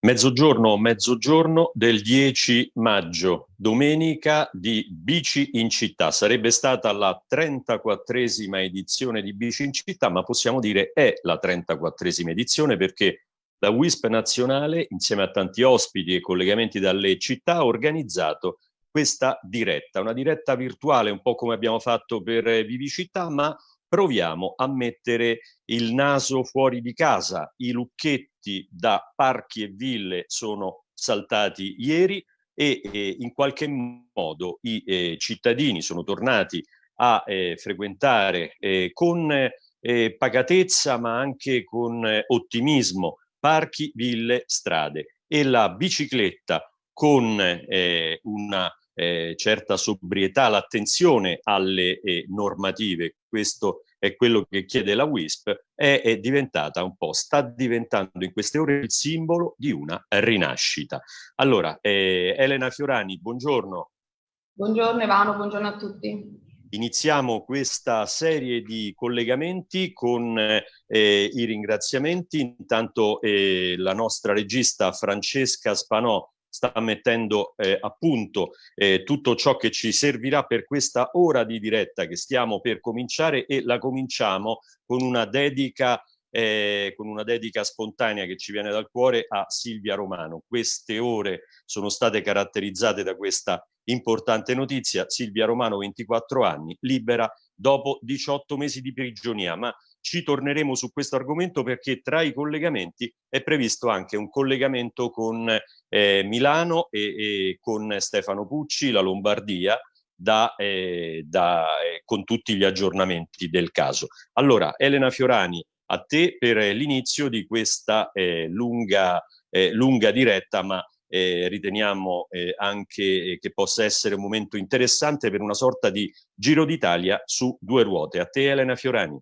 Mezzogiorno, mezzogiorno del 10 maggio, domenica di Bici in città. Sarebbe stata la 34esima edizione di Bici in città, ma possiamo dire è la 34esima edizione perché la WISP nazionale, insieme a tanti ospiti e collegamenti dalle città, ha organizzato questa diretta, una diretta virtuale, un po' come abbiamo fatto per Vivicità, ma proviamo a mettere il naso fuori di casa. I lucchetti da parchi e ville sono saltati ieri e eh, in qualche modo i eh, cittadini sono tornati a eh, frequentare eh, con eh, pacatezza ma anche con eh, ottimismo parchi, ville, strade. E la bicicletta con una certa sobrietà, l'attenzione alle normative, questo è quello che chiede la WISP, è, è, diventata un po', sta diventando in queste ore il simbolo di una rinascita. Allora, eh, Elena Fiorani, buongiorno. Buongiorno Ivano, buongiorno a tutti. Iniziamo questa serie di collegamenti con eh, i ringraziamenti. Intanto eh, la nostra regista Francesca Spanò sta mettendo eh, a punto eh, tutto ciò che ci servirà per questa ora di diretta che stiamo per cominciare e la cominciamo con una dedica eh, con una dedica spontanea che ci viene dal cuore a Silvia Romano. Queste ore sono state caratterizzate da questa importante notizia. Silvia Romano, 24 anni, libera dopo 18 mesi di prigionia, ma ci torneremo su questo argomento perché tra i collegamenti è previsto anche un collegamento con eh, Milano e, e, con Stefano Pucci, la Lombardia, da, eh, da, eh, con tutti gli aggiornamenti del caso. Allora, Elena Fiorani, a te per l'inizio di questa eh, lunga, eh, lunga diretta, ma eh, riteniamo eh, anche che possa essere un momento interessante per una sorta di Giro d'Italia su due ruote. A te Elena Fiorani.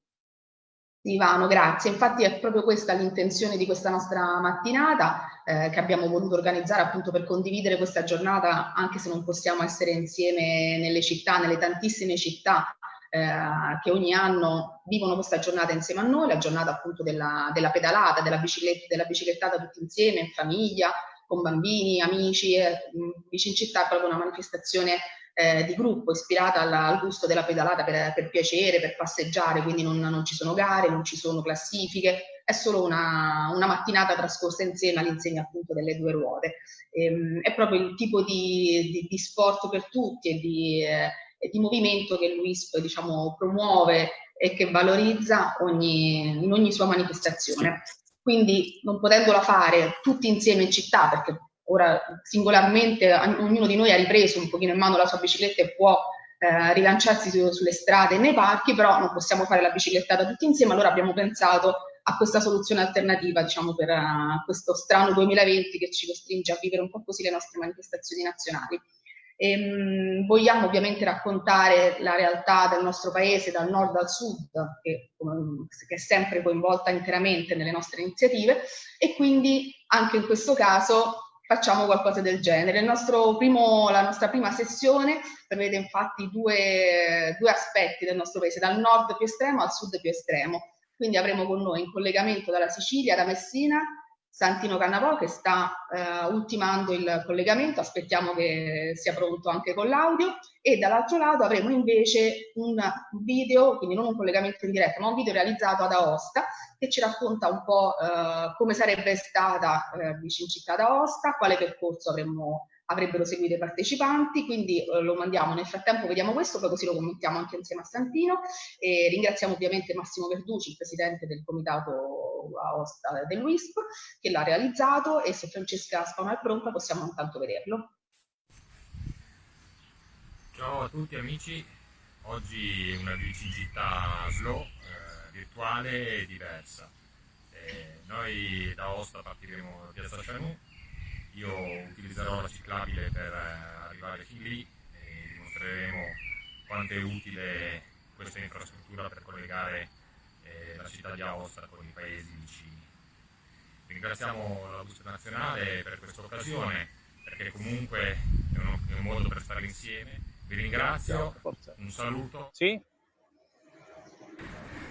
Ivano, grazie. Infatti è proprio questa l'intenzione di questa nostra mattinata eh, che abbiamo voluto organizzare appunto per condividere questa giornata, anche se non possiamo essere insieme nelle città, nelle tantissime città eh, che ogni anno vivono questa giornata insieme a noi, la giornata appunto della, della pedalata, della, bicicletta, della biciclettata tutti insieme, in famiglia, con bambini, amici. Eh, Bici in città è proprio una manifestazione eh, di gruppo ispirata alla, al gusto della pedalata per, per, piacere, per passeggiare, quindi non, non, ci sono gare, non ci sono classifiche, è solo una, una mattinata trascorsa insieme all'insegna appunto delle due ruote. Ehm, è proprio il tipo di, di, di sport per tutti e di, eh, di movimento che l'UISP diciamo, promuove e che valorizza ogni, in ogni sua manifestazione. Quindi non potendola fare tutti insieme in città, perché ora singolarmente ognuno di noi ha ripreso un pochino in mano la sua bicicletta e può eh, rilanciarsi su, sulle strade e nei parchi, però non possiamo fare la biciclettata tutti insieme, allora abbiamo pensato a questa soluzione alternativa, diciamo, per uh, questo strano 2020 che ci costringe a vivere un po' così le nostre manifestazioni nazionali. Ehm, vogliamo ovviamente raccontare la realtà del nostro paese dal nord al sud, che, che, è sempre coinvolta interamente nelle nostre iniziative, e quindi anche in questo caso facciamo qualcosa del genere. Primo, la nostra prima sessione prevede infatti due, due, aspetti del nostro paese, dal nord più estremo al sud più estremo. Quindi avremo con noi in collegamento dalla Sicilia, da Messina, Santino Cannavò che sta eh, ultimando il collegamento, aspettiamo che sia pronto anche con l'audio e dall'altro lato avremo invece un video, quindi non un collegamento in diretta, ma un video realizzato ad Aosta che ci racconta un po' eh, come sarebbe stata eh, vicino città d'Aosta, quale percorso avremmo avrebbero seguito i partecipanti, quindi eh, lo mandiamo. Nel frattempo, vediamo questo, poi così lo commentiamo anche insieme a Santino. E ringraziamo ovviamente Massimo Verduci, il presidente del comitato Aosta dell'UISP, che l'ha realizzato. E se Francesca Spano è pronta possiamo intanto vederlo. Ciao a tutti amici, oggi una visita slow, eh, virtuale e diversa. Eh, noi da Aosta partiremo da Piazza Cianù io utilizzerò la ciclabile per eh, arrivare fin lì e dimostreremo quanto è utile questa infrastruttura per collegare eh, la città di Aosta con i paesi vicini. Ringraziamo la Busta Nazionale per questa occasione, perché comunque è un, è un, modo per stare insieme. Vi ringrazio, un saluto. Sì?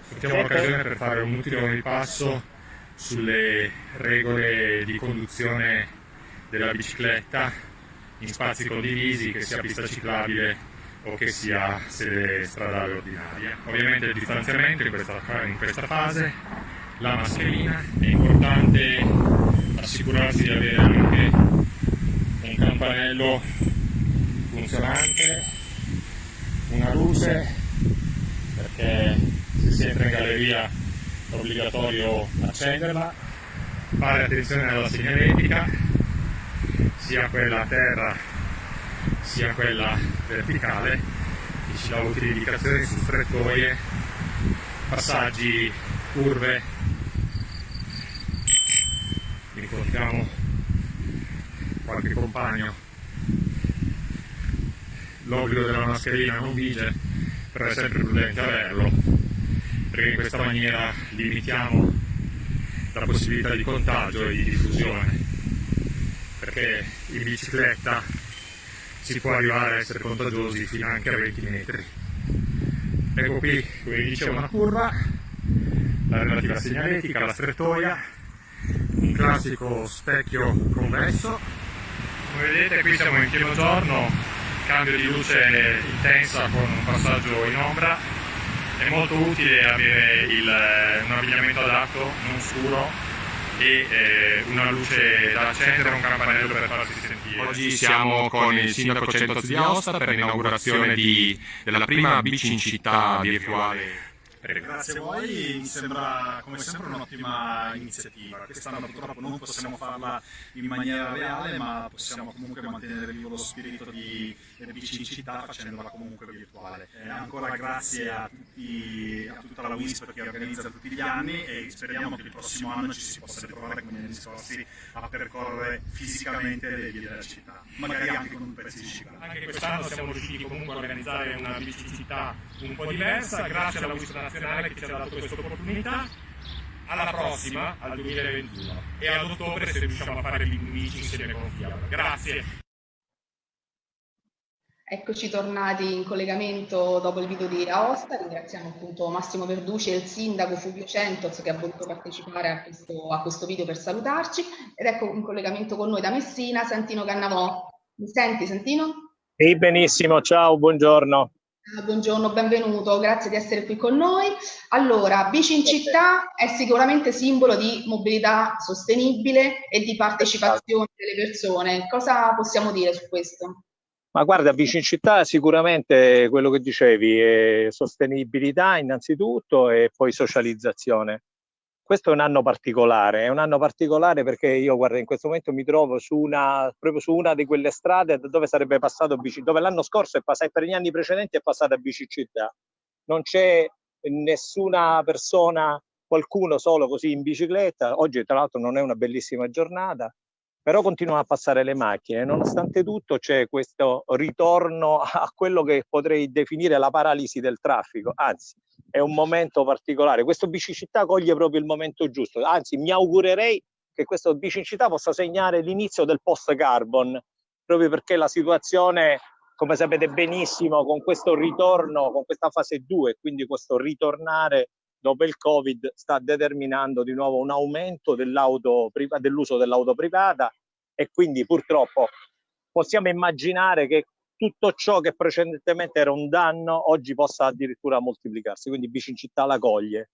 Sfruttiamo l'occasione per fare un utile ripasso sulle regole di conduzione della bicicletta in spazi condivisi, che sia pista ciclabile o che sia sede stradale ordinaria. Ovviamente il distanziamento in questa, in questa fase, la mascherina, è importante assicurarsi di avere anche un campanello funzionante, una luce, perché se si entra in galleria è obbligatorio accenderla, fare attenzione alla segnaletica, sia quella a terra sia quella verticale che ci dà utili indicazioni su strettoie, passaggi, curve. Incontriamo qualche compagno. L'obbligo della mascherina non vige, però è sempre prudente averlo, perché in questa maniera limitiamo la possibilità di contagio e di diffusione, perché in bicicletta si può arrivare a essere contagiosi fino anche a 20 metri. Ecco qui, come dicevo, una curva, la relativa segnaletica, la strettoia, un classico specchio convesso. Come vedete qui siamo in pieno giorno, cambio di luce intensa con un passaggio in ombra. È molto utile avere il, un abbigliamento adatto, non scuro, e eh, una luce da accendere, un campanello per farsi sentire. Oggi siamo con il sindaco Centoz di Aosta per l'inaugurazione della prima bici in città virtuale Prego. Grazie a voi, mi sembra come sempre un'ottima iniziativa. Quest'anno purtroppo non possiamo farla in maniera reale, ma possiamo comunque mantenere vivo lo spirito di bici in città facendola comunque virtuale. Eh, ancora grazie a, tutti, a, tutta la WISP che organizza tutti gli anni e speriamo che il prossimo anno ci si possa ritrovare come negli scorsi a percorrere fisicamente le vie della città, magari anche con un pezzo di ciclabile. Anche quest'anno siamo riusciti comunque a organizzare una bici in città un po' diversa, grazie alla WISP nazionale che ci ha dato questa opportunità. Alla prossima, al 2021 e ad ottobre se riusciamo a fare gli bici insieme con Fiat. Grazie. Eccoci tornati in collegamento dopo il video di Aosta, ringraziamo appunto Massimo Verduci e il sindaco Fulvio Centos che ha voluto partecipare a questo, a questo video per salutarci ed ecco in collegamento con noi da Messina Santino Cannavò. Mi senti Santino? Sì, benissimo, ciao, buongiorno. Ah, buongiorno, benvenuto, grazie di essere qui con noi. Allora, bici in città è sicuramente simbolo di mobilità sostenibile e di partecipazione delle persone. Cosa possiamo dire su questo? Ma guarda, bici in città sicuramente quello che dicevi è sostenibilità innanzitutto e poi socializzazione. Questo è un anno particolare, è un anno particolare perché io guarda in questo momento mi trovo su una, proprio su una di quelle strade dove sarebbe passato bici, dove l'anno scorso è passato, per gli anni precedenti è passata bicicletta. Non c'è nessuna persona, qualcuno solo così in bicicletta, oggi tra l'altro non è una bellissima giornata, però continuano a passare le macchine. Nonostante tutto c'è questo ritorno a quello che potrei definire la paralisi del traffico, anzi è un momento particolare. Questo bicicittà coglie proprio il momento giusto, anzi mi augurerei che questo bicicittà possa segnare l'inizio del post-carbon, proprio perché la situazione, come sapete benissimo, con questo ritorno, con questa fase 2, quindi questo ritornare dopo il Covid sta determinando di nuovo un aumento dell'uso dell'auto privata e quindi purtroppo possiamo immaginare che tutto ciò che precedentemente era un danno oggi possa addirittura moltiplicarsi, quindi bici in città la coglie.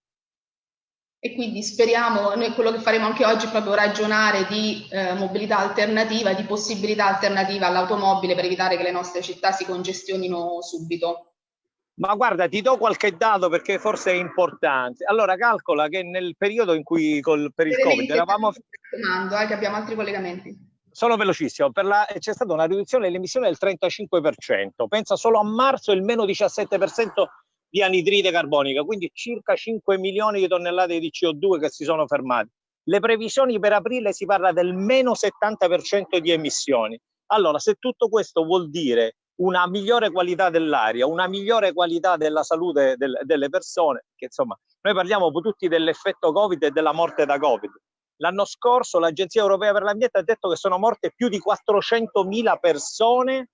E quindi speriamo, noi quello che faremo anche oggi è proprio ragionare di eh, mobilità alternativa, di possibilità alternativa all'automobile per evitare che le nostre città si congestionino subito. Ma guarda, ti do qualche dato perché forse è importante. Allora, calcola che nel periodo in cui col, per il Covid eravamo... Domando, eh, che abbiamo altri collegamenti. Sono velocissimo, c'è stata una riduzione delle emissioni del 35%. Pensa solo a marzo il meno 17% di anidride carbonica, quindi circa 5 milioni di tonnellate di CO2 che si sono fermati. Le previsioni per aprile si parla del meno 70% di emissioni. Allora, se tutto questo vuol dire una migliore qualità dell'aria, una migliore qualità della salute del, delle persone, che insomma noi parliamo tutti dell'effetto Covid e della morte da Covid. L'anno scorso l'Agenzia Europea per l'Ambiente ha detto che sono morte più di 400.000 persone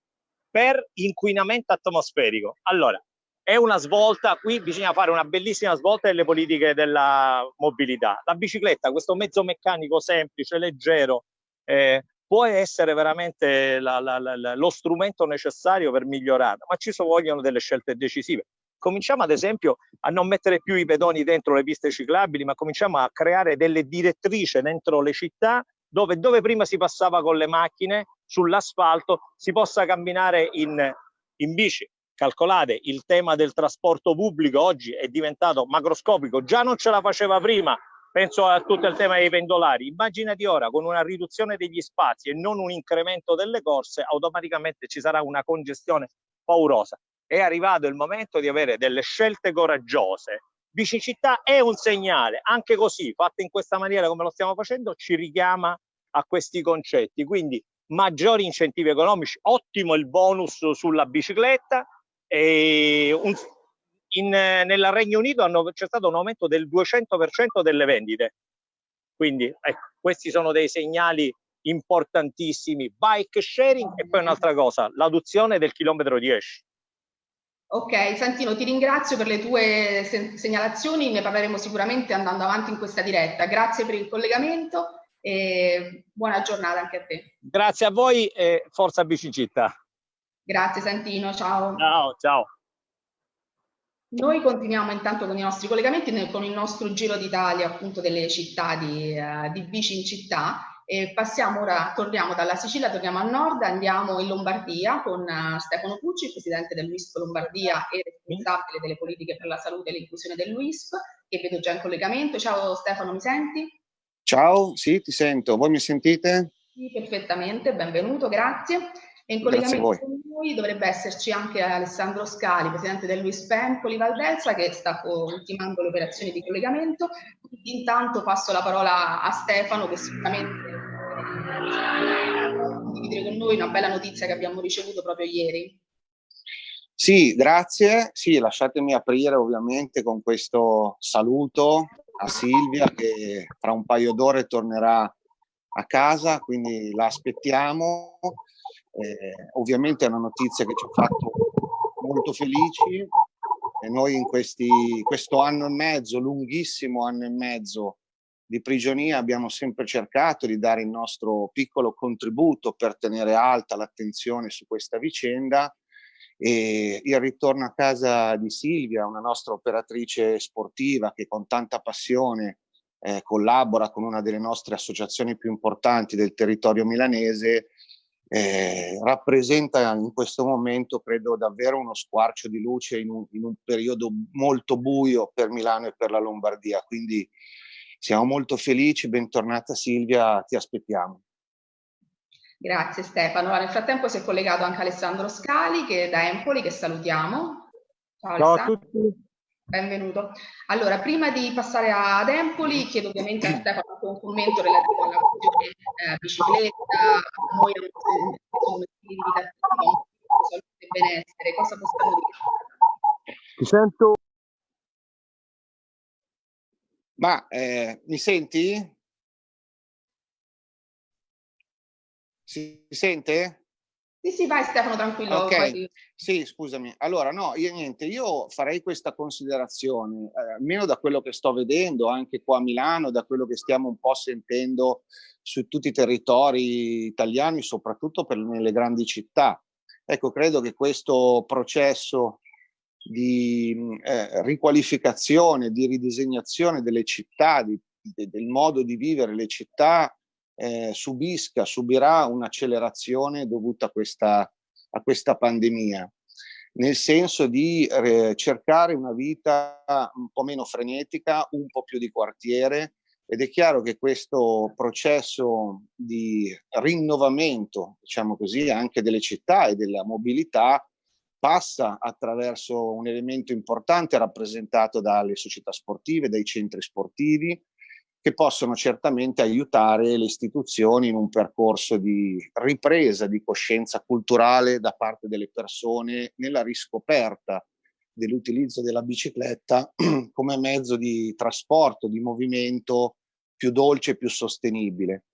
per inquinamento atmosferico. Allora, è una svolta, qui bisogna fare una bellissima svolta nelle politiche della mobilità. La bicicletta, questo mezzo meccanico semplice, leggero, eh, può essere veramente la, la, la, lo strumento necessario per migliorare, ma ci vogliono delle scelte decisive. Cominciamo ad esempio a non mettere più i pedoni dentro le piste ciclabili, ma cominciamo a creare delle direttrici dentro le città dove, dove prima si passava con le macchine sull'asfalto si possa camminare in, in bici. Calcolate, il tema del trasporto pubblico oggi è diventato macroscopico, già non ce la faceva prima, penso a tutto il tema dei pendolari. Immaginati ora con una riduzione degli spazi e non un incremento delle corse, automaticamente ci sarà una congestione paurosa. È arrivato il momento di avere delle scelte coraggiose. Bicicittà è un segnale, anche così, fatta in questa maniera come lo stiamo facendo, ci richiama a questi concetti. Quindi maggiori incentivi economici, ottimo il bonus sulla bicicletta, e un, in, nel Regno Unito c'è stato un aumento del 200% delle vendite. Quindi ecco, questi sono dei segnali importantissimi. Bike sharing e poi un'altra cosa, l'adozione del chilometro 10. Ok, Santino, ti ringrazio per le tue segnalazioni, ne parleremo sicuramente andando avanti in questa diretta. Grazie per il collegamento e buona giornata anche a te. Grazie a voi e forza Bicicittà. Grazie Santino, ciao. Ciao, ciao. Noi continuiamo intanto con i nostri collegamenti con il nostro giro d'Italia appunto delle città di, uh, di bici in città e passiamo ora, torniamo dalla Sicilia, torniamo a nord, andiamo in Lombardia con uh, Stefano Pucci, presidente del WISP Lombardia e responsabile delle politiche per la salute e l'inclusione del WISP, che vedo già in collegamento. Ciao Stefano, mi senti? Ciao, sì, ti sento. Voi mi sentite? Sì, perfettamente, benvenuto, grazie. E in collegamento noi dovrebbe esserci anche Alessandro Scali, presidente del Luis Pempoli Valdelsa, che sta ultimando le operazioni di collegamento. Intanto passo la parola a Stefano, che sicuramente condividere con noi una bella notizia che abbiamo ricevuto proprio ieri. Sì, grazie. Sì, lasciatemi aprire ovviamente con questo saluto a Silvia che fra un paio d'ore tornerà a casa, quindi la aspettiamo eh, ovviamente è una notizia che ci ha fatto molto felici e noi in questi, questo anno e mezzo, lunghissimo anno e mezzo di prigionia abbiamo sempre cercato di dare il nostro piccolo contributo per tenere alta l'attenzione su questa vicenda. E il ritorno a casa di Silvia, una nostra operatrice sportiva che con tanta passione eh, collabora con una delle nostre associazioni più importanti del territorio milanese, eh, rappresenta in questo momento credo davvero uno squarcio di luce in un, in un, periodo molto buio per Milano e per la Lombardia. Quindi siamo molto felici. Bentornata Silvia. Ti aspettiamo. Grazie Stefano. Nel frattempo si è collegato anche Alessandro Scali che è da Empoli che salutiamo. Ciao, ciao a tutti Benvenuto. Allora, prima di passare ad Empoli, chiedo ovviamente a Stefano un commento relativo alla questione eh, bicicletta, noi come stili di attiva, salute e benessere, cosa possiamo dire? Ti sento. Ma eh, mi senti? Si sente? Sì, sì, vai Stefano, tranquillo. Ok, poi... sì, scusami. Allora, no, io niente, io farei questa considerazione, eh, almeno da quello che sto vedendo anche qua a Milano, da quello che stiamo un po' sentendo su tutti i territori italiani, soprattutto per, nelle grandi città. Ecco, credo che questo processo di eh, riqualificazione, di ridisegnazione delle città, di, de, del modo di vivere le città, eh, subisca, subirà un'accelerazione dovuta a questa, a questa pandemia, nel senso di eh, cercare una vita un po' meno frenetica, un po' più di quartiere, ed è chiaro che questo processo di rinnovamento, diciamo così, anche delle città e della mobilità passa attraverso un elemento importante rappresentato dalle società sportive, dai centri sportivi, che possono certamente aiutare le istituzioni in un percorso di ripresa di coscienza culturale da parte delle persone nella riscoperta dell'utilizzo della bicicletta come mezzo di trasporto, di movimento più dolce e più sostenibile.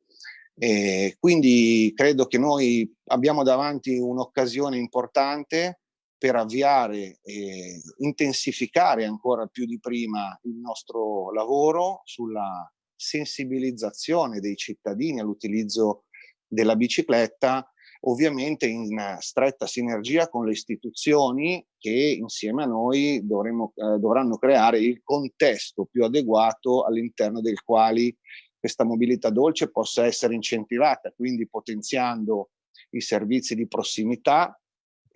E quindi credo che noi abbiamo davanti un'occasione importante per avviare e intensificare ancora più di prima il nostro lavoro sulla sensibilizzazione dei cittadini all'utilizzo della bicicletta, ovviamente in stretta sinergia con le istituzioni che insieme a noi dovremo, eh, dovranno creare il contesto più adeguato all'interno del quale questa mobilità dolce possa essere incentivata, quindi potenziando i servizi di prossimità,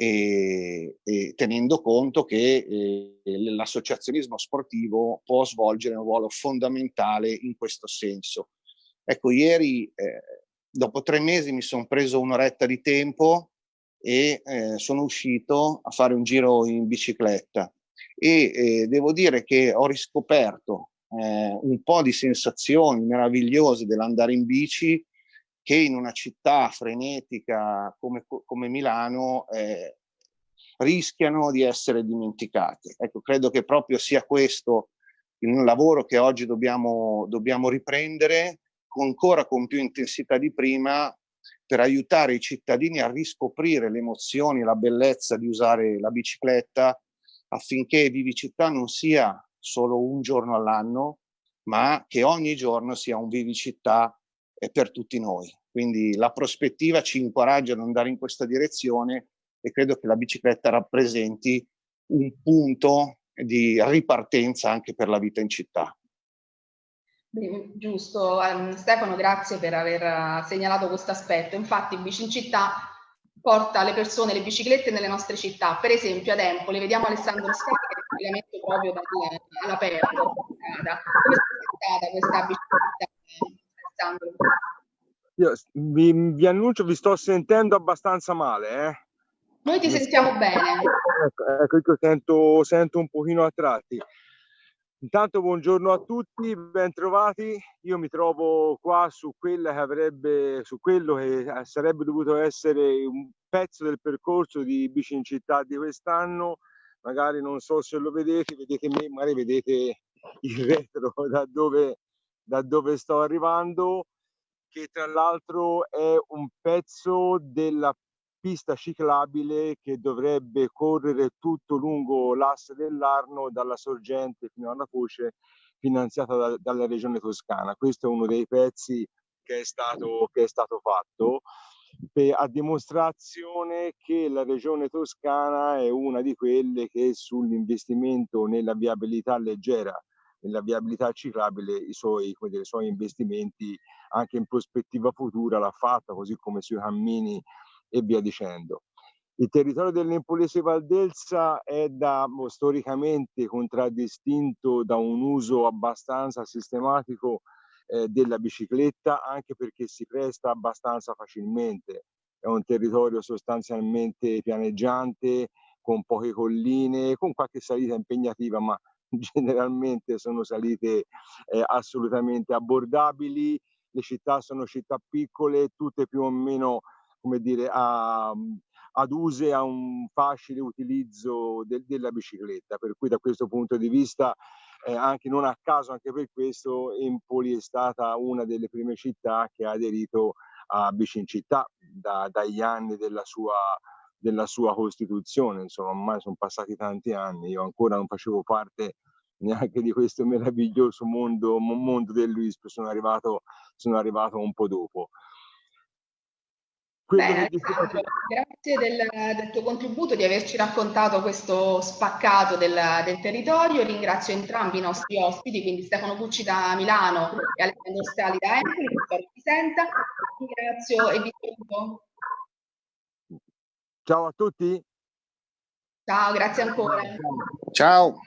e, e tenendo conto che eh, l'associazionismo sportivo può svolgere un ruolo fondamentale in questo senso. Ecco, ieri, eh, dopo tre mesi, mi sono preso un'oretta di tempo e eh, sono uscito a fare un giro in bicicletta e eh, devo dire che ho riscoperto eh, un po' di sensazioni meravigliose dell'andare in bici che in una città frenetica come, come Milano eh, rischiano di essere dimenticate. Ecco, credo che proprio sia questo il lavoro che oggi dobbiamo, dobbiamo riprendere ancora con più intensità di prima per aiutare i cittadini a riscoprire le emozioni, la bellezza di usare la bicicletta affinché Vivicità non sia solo un giorno all'anno, ma che ogni giorno sia un Vivicità per tutti noi. Quindi la prospettiva ci incoraggia ad andare in questa direzione e credo che la bicicletta rappresenti un punto di ripartenza anche per la vita in città. Giusto, um, Stefano, grazie per aver segnalato questo aspetto. Infatti, Bici in città porta le persone, le biciclette nelle nostre città. Per esempio, ad Empoli, vediamo Alessandro Scala che è collegamento proprio all'aperto. Come è stata questa bicicletta, Alessandro? Io vi, vi, annuncio, vi sto sentendo abbastanza male. Eh? Noi ti sentiamo bene. Ecco, ecco io sento, sento un pochino a tratti. Intanto buongiorno a tutti, ben trovati. Io mi trovo qua su quella che avrebbe, su quello che sarebbe dovuto essere un pezzo del percorso di bici in città di quest'anno. Magari non so se lo vedete, vedete me, magari vedete il retro da dove, da dove sto arrivando che tra l'altro è un pezzo della pista ciclabile che dovrebbe correre tutto lungo l'asse dell'Arno dalla sorgente fino alla foce finanziata da, dalla regione toscana. Questo è uno dei pezzi che è stato, che è stato fatto per, a dimostrazione che la regione toscana è una di quelle che sull'investimento nella viabilità leggera nella viabilità ciclabile i suoi, dire, i suoi investimenti anche in prospettiva futura l'ha fatta, così come sui cammini e via dicendo. Il territorio dell'Empolese Valdelsa è da, storicamente contraddistinto da un uso abbastanza sistematico eh, della bicicletta, anche perché si presta abbastanza facilmente. È un territorio sostanzialmente pianeggiante, con poche colline, con qualche salita impegnativa, ma generalmente sono salite eh, assolutamente abbordabili, le città sono città piccole, tutte più o meno come dire, a, aduse a un facile utilizzo del, della bicicletta, per cui da questo punto di vista eh, anche non a caso, anche per questo Empoli è stata una delle prime città che ha aderito a Bici in città da, dagli anni della sua della sua Costituzione, insomma ormai sono passati tanti anni, io ancora non facevo parte neanche di questo meraviglioso mondo, mondo dell'UISP, sono arrivato, sono arrivato un po' dopo. Bene, dicevo... grazie del, del, tuo contributo, di averci raccontato questo spaccato del, del, territorio. Ringrazio entrambi i nostri ospiti, quindi Stefano Bucci da Milano e Alessandro Strali da Empoli, che ti senta. Ringrazio e vi saluto. Ciao a tutti. Ciao, grazie ancora. Ciao.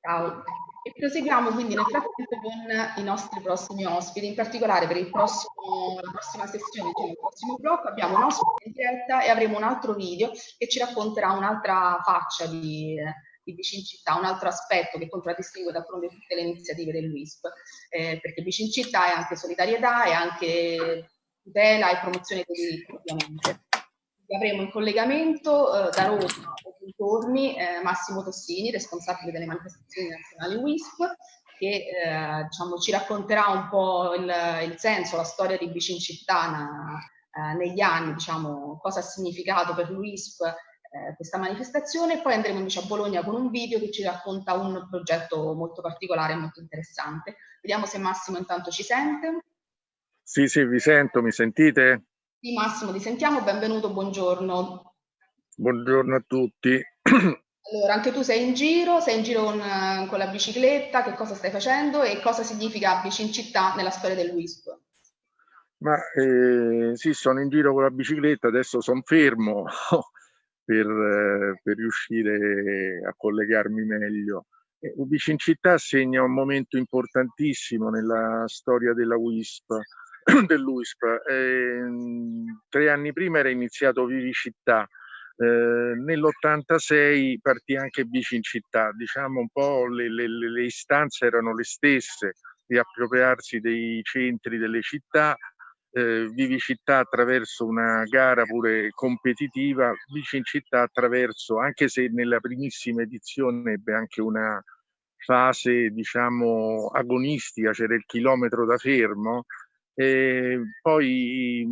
Ciao. E proseguiamo quindi nel frattempo con i nostri prossimi ospiti, in particolare per prossimo, la prossima sessione, cioè il prossimo blocco, abbiamo un ospite in diretta e avremo un altro video che ci racconterà un'altra faccia di, di Vicin Città, un altro aspetto che contraddistingue da fronte tutte le iniziative dell'UISP, eh, perché Vicin Città è anche solidarietà, è anche tutela e promozione dei diritti ovviamente avremo in collegamento eh, da Roma o dintorni eh, Massimo Tossini, responsabile delle manifestazioni nazionali WISP, che eh, diciamo, ci racconterà un po' il, il, senso, la storia di Bicincittana eh, negli anni, diciamo, cosa ha significato per l'UISP eh, questa manifestazione. Poi andremo invece a Bologna con un video che ci racconta un progetto molto particolare e molto interessante. Vediamo se Massimo intanto ci sente. Sì, sì, vi sento, mi sentite? Sì, Massimo, ti sentiamo, benvenuto, buongiorno. Buongiorno a tutti. Allora, anche tu sei in giro, sei in giro con, con, la bicicletta, che cosa stai facendo e cosa significa bici in città nella storia del WISP? Ma eh, sì, sono in giro con la bicicletta, adesso sono fermo per, eh, per, riuscire a collegarmi meglio. Eh, Bici in città segna un momento importantissimo nella storia della WISP, dell'UISP. Eh, tre anni prima era iniziato Vivi Città, eh, nell'86 partì anche Bici in città, diciamo un po' le, le, le istanze erano le stesse, di appropriarsi dei centri delle città, eh, Vivi Città attraverso una gara pure competitiva, Bici in città attraverso, anche se nella primissima edizione ebbe anche una fase diciamo agonistica, c'era il chilometro da fermo, e poi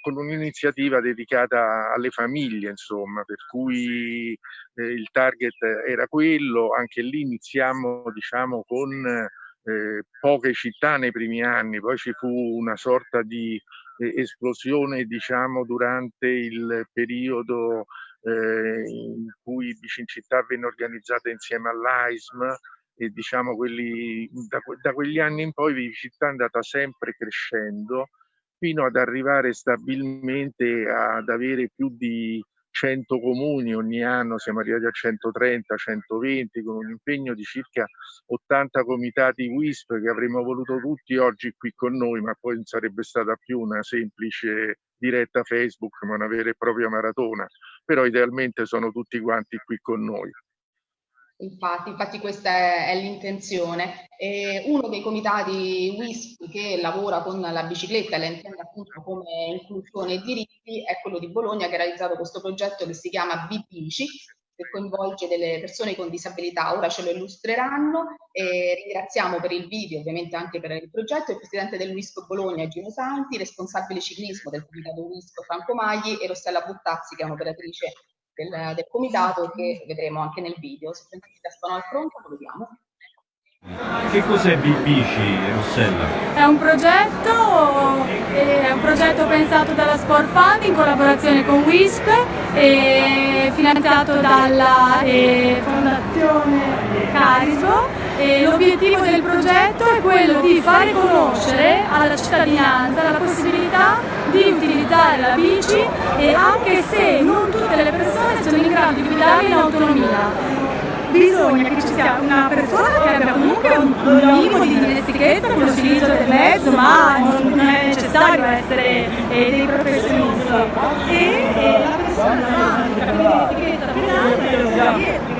con un'iniziativa dedicata alle famiglie, insomma, per cui eh, il target era quello, anche lì iniziamo diciamo con eh, poche città nei primi anni, poi ci fu una sorta di eh, esplosione diciamo durante il periodo eh, in cui Bicincittà venne organizzata insieme all'AISM e diciamo quelli, da, da, quegli anni in poi Vivicità è andata sempre crescendo fino ad arrivare stabilmente ad avere più di 100 comuni ogni anno, siamo arrivati a 130, 120 con un impegno di circa 80 comitati WISP che avremmo voluto tutti oggi qui con noi, ma poi non sarebbe stata più una semplice diretta Facebook, ma una vera e propria maratona, però idealmente sono tutti quanti qui con noi. Infatti, infatti questa è, è l'intenzione. uno dei comitati WISP che lavora con la bicicletta e la intende appunto come inclusione e diritti è quello di Bologna che ha realizzato questo progetto che si chiama Bibici che coinvolge delle persone con disabilità. Ora ce lo illustreranno e ringraziamo per il video, ovviamente anche per il progetto, il presidente del WISP Bologna Gino Santi, responsabile ciclismo del comitato WISP Franco Magli e Rossella Buttazzi che è un'operatrice del, del comitato che vedremo anche nel video. Se sentite stanno al pronto lo vediamo. Che cos'è Bici, Rossella? È un progetto, è un progetto pensato dalla Sport Fund in collaborazione con WISP e finanziato dalla eh, Fondazione Carisbo l'obiettivo del progetto è quello di fare conoscere alla cittadinanza la possibilità di utilizzare la bici e anche se non tutte le persone sono in grado di guidare in autonomia. Bisogna che ci sia una persona che abbia comunque un minimo di dimestichezza con l'utilizzo del mezzo, ma non è necessario essere eh, dei professionisti. E, e la persona che abbia dimestichezza finale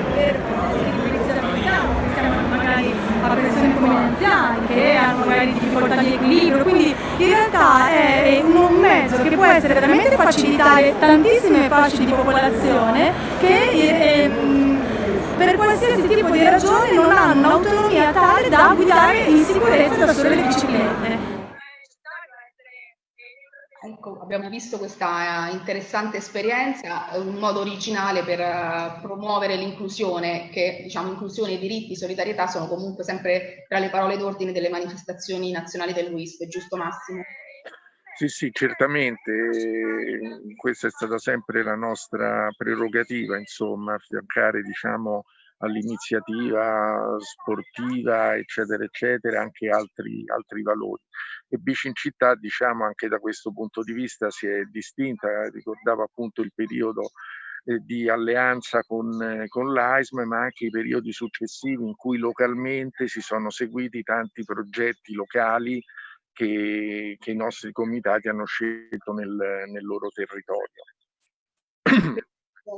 a persone come gli anziani che hanno magari difficoltà di equilibrio, quindi in realtà è mezzo che può essere veramente facilitare tantissime fasce di popolazione che eh, per qualsiasi tipo di ragione non hanno un'autonomia tale da guidare in sicurezza da sole le biciclette. Ecco, abbiamo visto questa interessante esperienza, un modo originale per uh, promuovere l'inclusione, che diciamo inclusione, diritti, solidarietà sono comunque sempre tra le parole d'ordine delle manifestazioni nazionali del WISP, giusto Massimo? Sì, sì, certamente, questa è stata sempre la nostra prerogativa, insomma, affiancare diciamo, all'iniziativa sportiva, eccetera, eccetera, anche altri, altri valori. E Bici in città, diciamo, anche da questo punto di vista si è distinta, ricordavo appunto il periodo eh, di alleanza con, eh, con l'AISM, ma anche i periodi successivi in cui localmente si sono seguiti tanti progetti locali che, che i nostri comitati hanno scelto nel, nel loro territorio.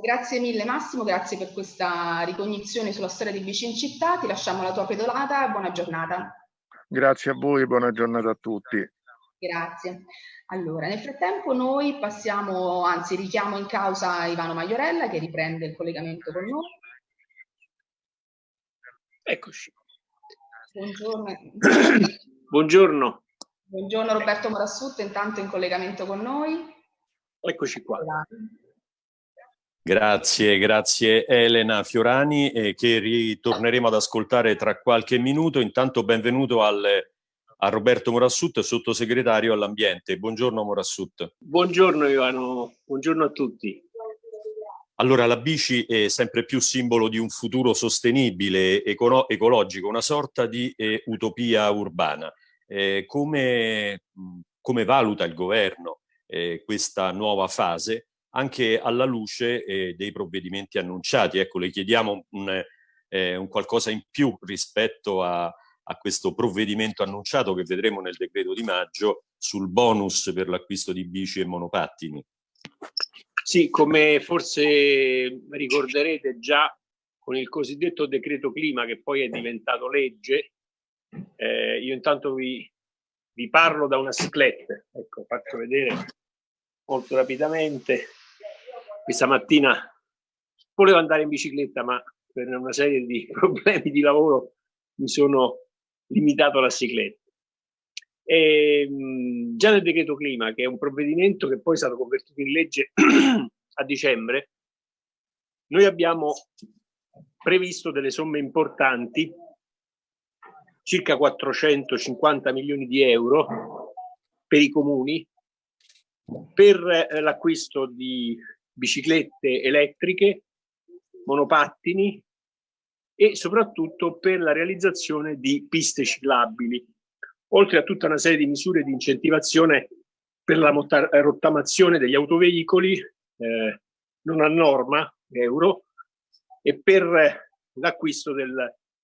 Grazie mille Massimo, grazie per questa ricognizione sulla storia di Vicin Città, ti lasciamo la tua pedolata, buona giornata. Grazie a voi e buona giornata a tutti. Grazie. Allora, nel frattempo noi passiamo, anzi richiamo in causa Ivano Maiorella che riprende il collegamento con noi. Eccoci. Buongiorno. Buongiorno. Buongiorno Roberto Morassutto, intanto in collegamento con noi. Eccoci qua. Grazie, grazie Elena Fiorani eh, che ritorneremo ad ascoltare tra qualche minuto. Intanto benvenuto al, a Roberto Morassut, sottosegretario all'ambiente. Buongiorno Morassut. Buongiorno Ivano, buongiorno a tutti. Allora, la bici è sempre più simbolo di un futuro sostenibile, ecolo ecologico, una sorta di eh, utopia urbana. Eh, come, come, valuta il governo eh, questa nuova fase, anche alla luce eh, dei provvedimenti annunciati? Ecco, le chiediamo un, eh, un qualcosa in più rispetto a, a questo provvedimento annunciato che vedremo nel decreto di maggio sul bonus per l'acquisto di bici e monopattini. Sì, come forse ricorderete già con il cosiddetto decreto clima che poi è diventato legge, eh, io intanto vi, vi, parlo da una cicletta, ecco, faccio vedere molto rapidamente. Questa mattina volevo andare in bicicletta, ma per una serie di problemi di lavoro mi sono limitato alla cicletta. E, ehm, già nel decreto clima, che è un provvedimento che poi è stato convertito in legge a dicembre, noi abbiamo previsto delle somme importanti, circa 450 milioni di euro per i comuni, per eh, l'acquisto di biciclette elettriche, monopattini e soprattutto per la realizzazione di piste ciclabili oltre a tutta una serie di misure di incentivazione per la rottamazione degli autoveicoli eh, non a norma euro e per l'acquisto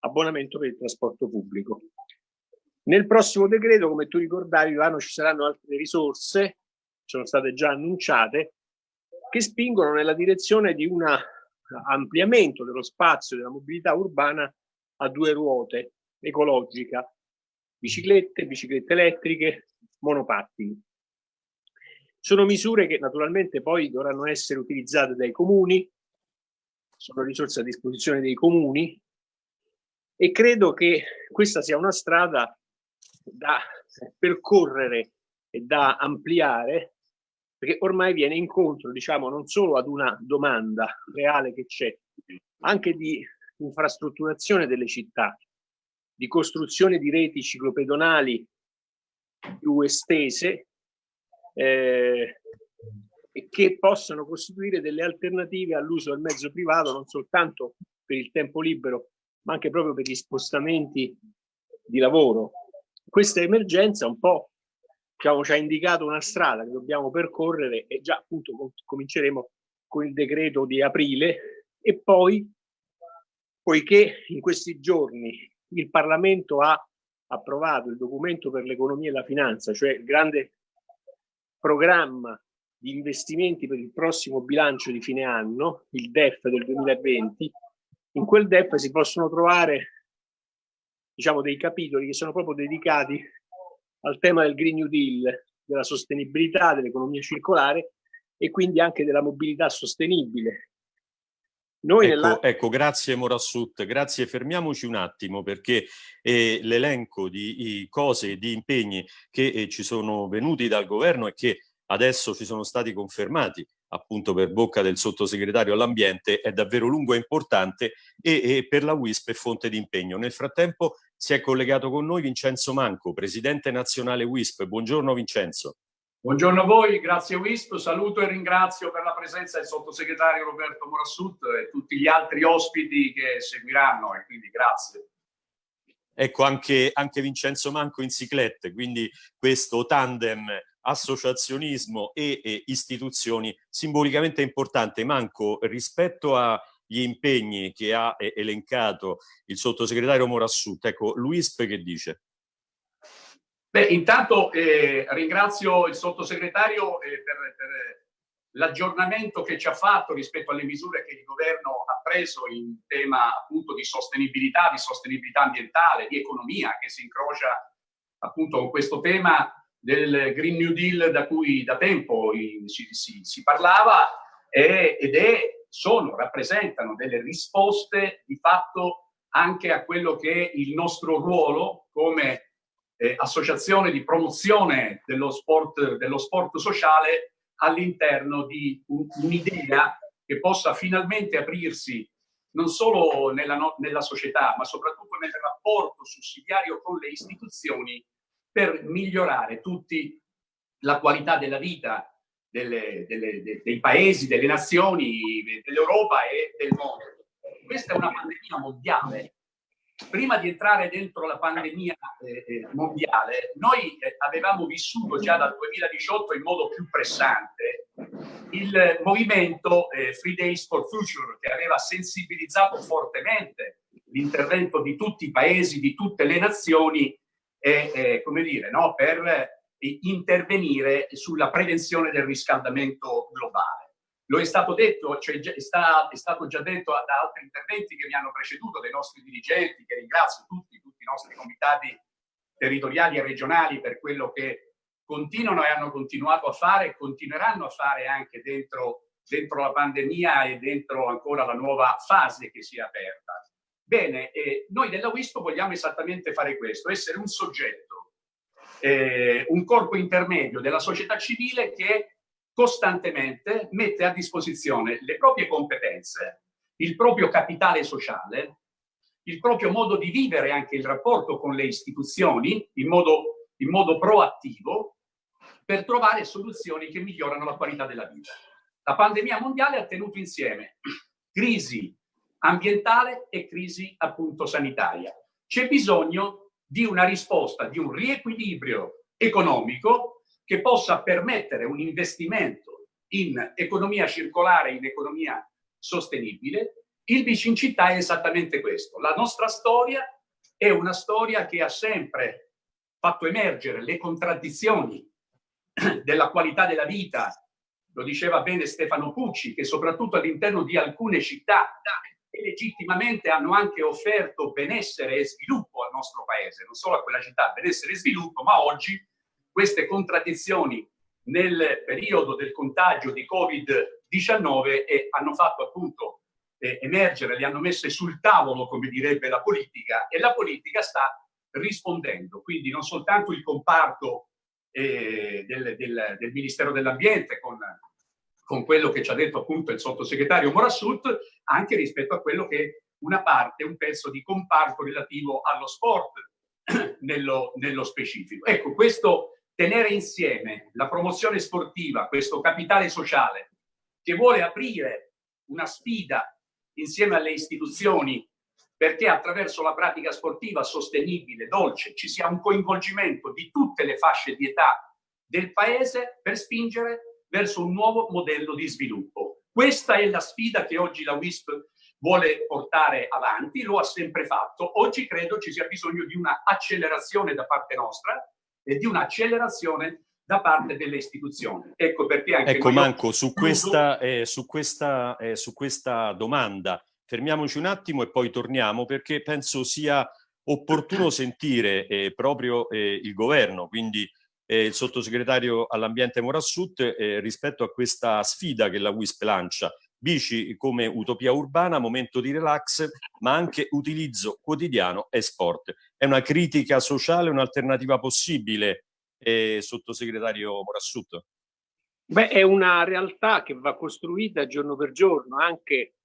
dell'abbonamento per il trasporto pubblico. Nel prossimo decreto, come tu ricordavi, Ivano, ci saranno altre risorse, sono state già annunciate, che spingono nella direzione di un ampliamento dello spazio della mobilità urbana a due ruote ecologica biciclette, biciclette elettriche, monopattini. Sono misure che naturalmente poi dovranno essere utilizzate dai comuni, sono risorse a disposizione dei comuni e credo che questa sia una strada da percorrere e da ampliare perché ormai viene incontro diciamo non solo ad una domanda reale che c'è anche di infrastrutturazione delle città di costruzione di reti ciclopedonali più estese eh, che possano costituire delle alternative all'uso del mezzo privato non soltanto per il tempo libero ma anche proprio per gli spostamenti di lavoro. Questa emergenza un po' diciamo, ci ha indicato una strada che dobbiamo percorrere e già appunto cominceremo con il decreto di aprile e poi poiché in questi giorni il Parlamento ha approvato il documento per l'economia e la finanza, cioè il grande programma di investimenti per il prossimo bilancio di fine anno, il DEF del 2020, in quel DEF si possono trovare diciamo, dei capitoli che sono proprio dedicati al tema del Green New Deal, della sostenibilità, dell'economia circolare e quindi anche della mobilità sostenibile, noi ecco, nella... ecco, grazie Morassut, grazie. Fermiamoci un attimo perché eh, l'elenco di cose e di impegni che eh, ci sono venuti dal governo e che adesso ci sono stati confermati appunto per bocca del sottosegretario all'ambiente è davvero lungo e importante e, e per la WISP è fonte di impegno. Nel frattempo si è collegato con noi Vincenzo Manco, presidente nazionale WISP. Buongiorno Vincenzo. Buongiorno a voi, grazie WISP, saluto e ringrazio per la presenza del sottosegretario Roberto Morassut e tutti gli altri ospiti che seguiranno e quindi grazie. Ecco anche, anche Vincenzo Manco in ciclette, quindi questo tandem associazionismo e, e istituzioni simbolicamente importante. Manco, rispetto agli impegni che ha elencato il sottosegretario Morassut, ecco, l'UISP che dice? Beh, intanto eh, ringrazio il sottosegretario eh, per, per l'aggiornamento che ci ha fatto rispetto alle misure che il governo ha preso in tema appunto di sostenibilità, di sostenibilità ambientale, di economia, che si incrocia appunto con questo tema del Green New Deal da cui da tempo si, si, si parlava e, ed è, sono, rappresentano delle risposte di fatto anche a quello che è il nostro ruolo come eh, associazione di promozione dello sport, dello sport sociale all'interno di un'idea che possa finalmente aprirsi non solo nella, nella società, ma soprattutto nel rapporto sussidiario con le istituzioni per migliorare tutti la qualità della vita delle, delle, de, dei paesi, delle nazioni, dell'Europa e del mondo. Questa è una pandemia mondiale. Prima di entrare dentro la pandemia eh, eh mondiale, noi eh, avevamo vissuto già dal 2018 in modo più pressante il movimento eh, Free Days for Future che aveva sensibilizzato fortemente l'intervento di tutti i paesi, di tutte le nazioni, eh, come dire, no? per intervenire sulla prevenzione del riscaldamento globale. Lo è stato detto, cioè è, sta, è stato già detto da altri interventi che mi hanno preceduto, dai nostri dirigenti, che ringrazio tutti, tutti i nostri comitati territoriali e regionali per quello che continuano e hanno continuato a fare e continueranno a fare anche dentro, dentro la pandemia e dentro ancora la nuova fase che si è aperta. Bene, eh, noi della WISP vogliamo esattamente fare questo, essere un soggetto, eh, un corpo intermedio della società civile che costantemente mette a disposizione le proprie competenze, il proprio capitale sociale, il proprio modo di vivere anche il rapporto con le istituzioni in modo, in modo proattivo per trovare soluzioni che migliorano la qualità della vita. La pandemia mondiale ha tenuto insieme crisi ambientale e crisi appunto sanitaria. C'è bisogno di una risposta, di un riequilibrio economico che possa permettere un investimento in economia circolare, in economia sostenibile. Il Bicincità è esattamente questo. La nostra storia è una storia che ha sempre fatto emergere le contraddizioni della qualità della vita, lo diceva bene Stefano Pucci, che soprattutto all'interno di alcune città e legittimamente hanno anche offerto benessere e sviluppo al nostro paese, non solo a quella città, benessere e sviluppo, ma oggi queste contraddizioni nel periodo del contagio di Covid-19 eh, hanno fatto appunto eh, emergere, le hanno messe sul tavolo, come direbbe la politica, e la politica sta rispondendo. Quindi non soltanto il comparto eh, del, del, del, Ministero dell'Ambiente con, con, quello che ci ha detto appunto il sottosegretario Morassut, anche rispetto a quello che una parte, un pezzo di comparto relativo allo sport nello, nello specifico. Ecco, questo tenere insieme la promozione sportiva, questo capitale sociale che vuole aprire una sfida insieme alle istituzioni perché attraverso la pratica sportiva sostenibile, dolce, ci sia un coinvolgimento di tutte le fasce di età del paese per spingere verso un nuovo modello di sviluppo. Questa è la sfida che oggi la WISP vuole portare avanti, lo ha sempre fatto. Oggi credo ci sia bisogno di una accelerazione da parte nostra e di un'accelerazione da parte delle istituzioni. Ecco perché anche Ecco Manco, su questa, eh, su, questa, eh, su questa domanda fermiamoci un attimo e poi torniamo perché penso sia opportuno sentire eh, proprio eh, il governo, quindi eh, il sottosegretario all'ambiente Morassut eh, rispetto a questa sfida che la WISP lancia. Bici come utopia urbana, momento di relax, ma anche utilizzo quotidiano e sport. È una critica sociale, un'alternativa possibile, eh, sottosegretario Morassut? Beh, è una realtà che va costruita giorno per giorno, anche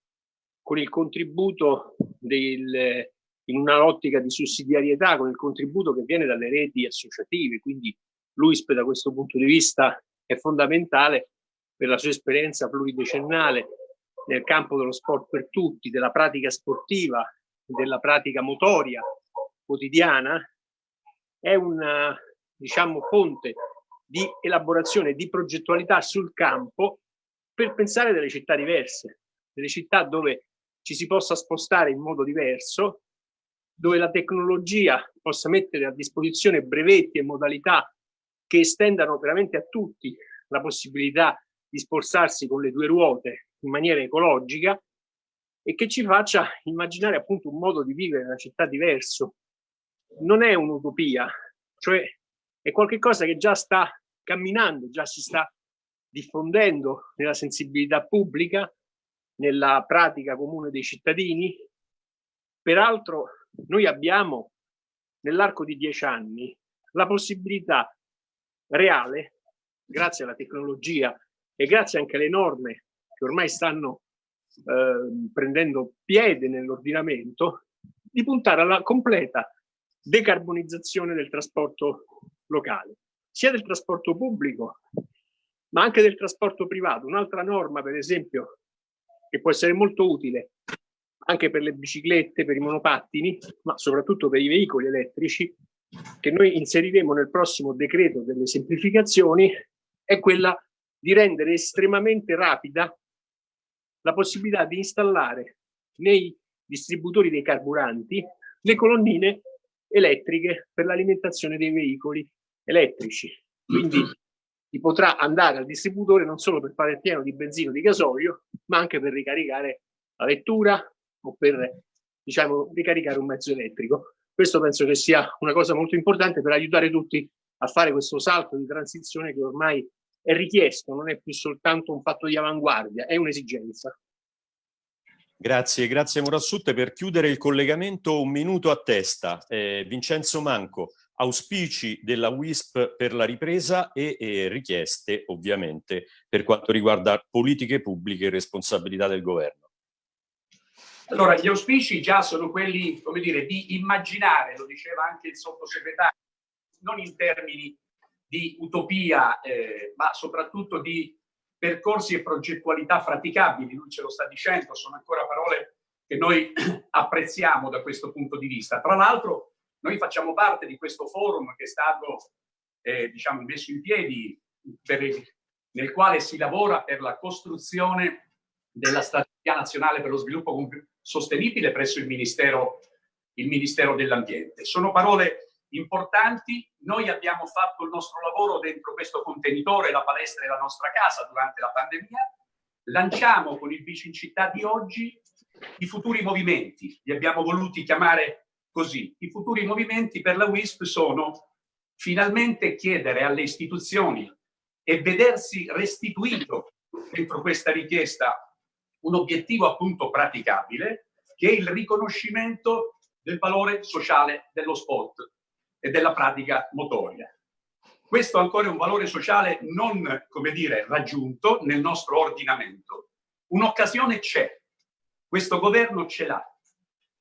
con il contributo del, in una ottica di sussidiarietà, con il contributo che viene dalle reti associative, quindi l'UISP da questo punto di vista è fondamentale per la sua esperienza pluridecennale nel campo dello sport per tutti, della pratica sportiva, della pratica motoria quotidiana, è una diciamo, fonte di elaborazione, di progettualità sul campo per pensare delle città diverse, delle città dove ci si possa spostare in modo diverso, dove la tecnologia possa mettere a disposizione brevetti e modalità che estendano veramente a tutti la possibilità di spostarsi con le due ruote in maniera ecologica e che ci faccia immaginare appunto un modo di vivere una città diverso. Non è un'utopia, cioè è qualcosa che già sta camminando, già si sta diffondendo nella sensibilità pubblica nella pratica comune dei cittadini. Peraltro noi abbiamo nell'arco di dieci anni la possibilità reale, grazie alla tecnologia e grazie anche alle norme che ormai stanno eh, prendendo piede nell'ordinamento, di puntare alla completa decarbonizzazione del trasporto locale, sia del trasporto pubblico, ma anche del trasporto privato. Un'altra norma, per esempio, che può essere molto utile anche per le biciclette, per i monopattini, ma soprattutto per i veicoli elettrici, che noi inseriremo nel prossimo decreto delle semplificazioni, è quella di rendere estremamente rapida la possibilità di installare nei distributori dei carburanti le colonnine elettriche per l'alimentazione dei veicoli elettrici. Quindi si potrà andare al distributore non solo per fare il pieno di benzina o di gasolio, ma anche per ricaricare la vettura o per diciamo, ricaricare un mezzo elettrico. Questo penso che sia una cosa molto importante per aiutare tutti a fare questo salto di transizione che ormai è richiesto, non è più soltanto un fatto di avanguardia, è un'esigenza. Grazie, grazie Murassutte. Per chiudere il collegamento, un minuto a testa. Eh, Vincenzo Manco, auspici della WISP per la ripresa e, e, richieste ovviamente per quanto riguarda politiche pubbliche e responsabilità del governo. Allora, gli auspici già sono quelli, come dire, di immaginare, lo diceva anche il sottosegretario, non in termini di utopia, eh, ma soprattutto di percorsi e progettualità praticabili, lui ce lo sta dicendo, sono ancora parole che noi apprezziamo da questo punto di vista. Tra l'altro noi facciamo parte di questo forum che è stato eh, diciamo, messo in piedi per, nel quale si lavora per la costruzione della strategia nazionale per lo sviluppo sostenibile presso il Ministero, Ministero dell'Ambiente. Sono parole importanti. Noi abbiamo fatto il nostro lavoro dentro questo contenitore, la palestra e la nostra casa durante la pandemia. Lanciamo con il Bici in città di oggi i futuri movimenti, li abbiamo voluti chiamare così. I futuri movimenti per la WISP sono finalmente chiedere alle istituzioni e vedersi restituito dentro questa richiesta un obiettivo appunto praticabile che è il riconoscimento del valore sociale dello sport e della pratica motoria. Questo ancora è un valore sociale non, come dire, raggiunto nel nostro ordinamento. Un'occasione c'è, questo governo ce l'ha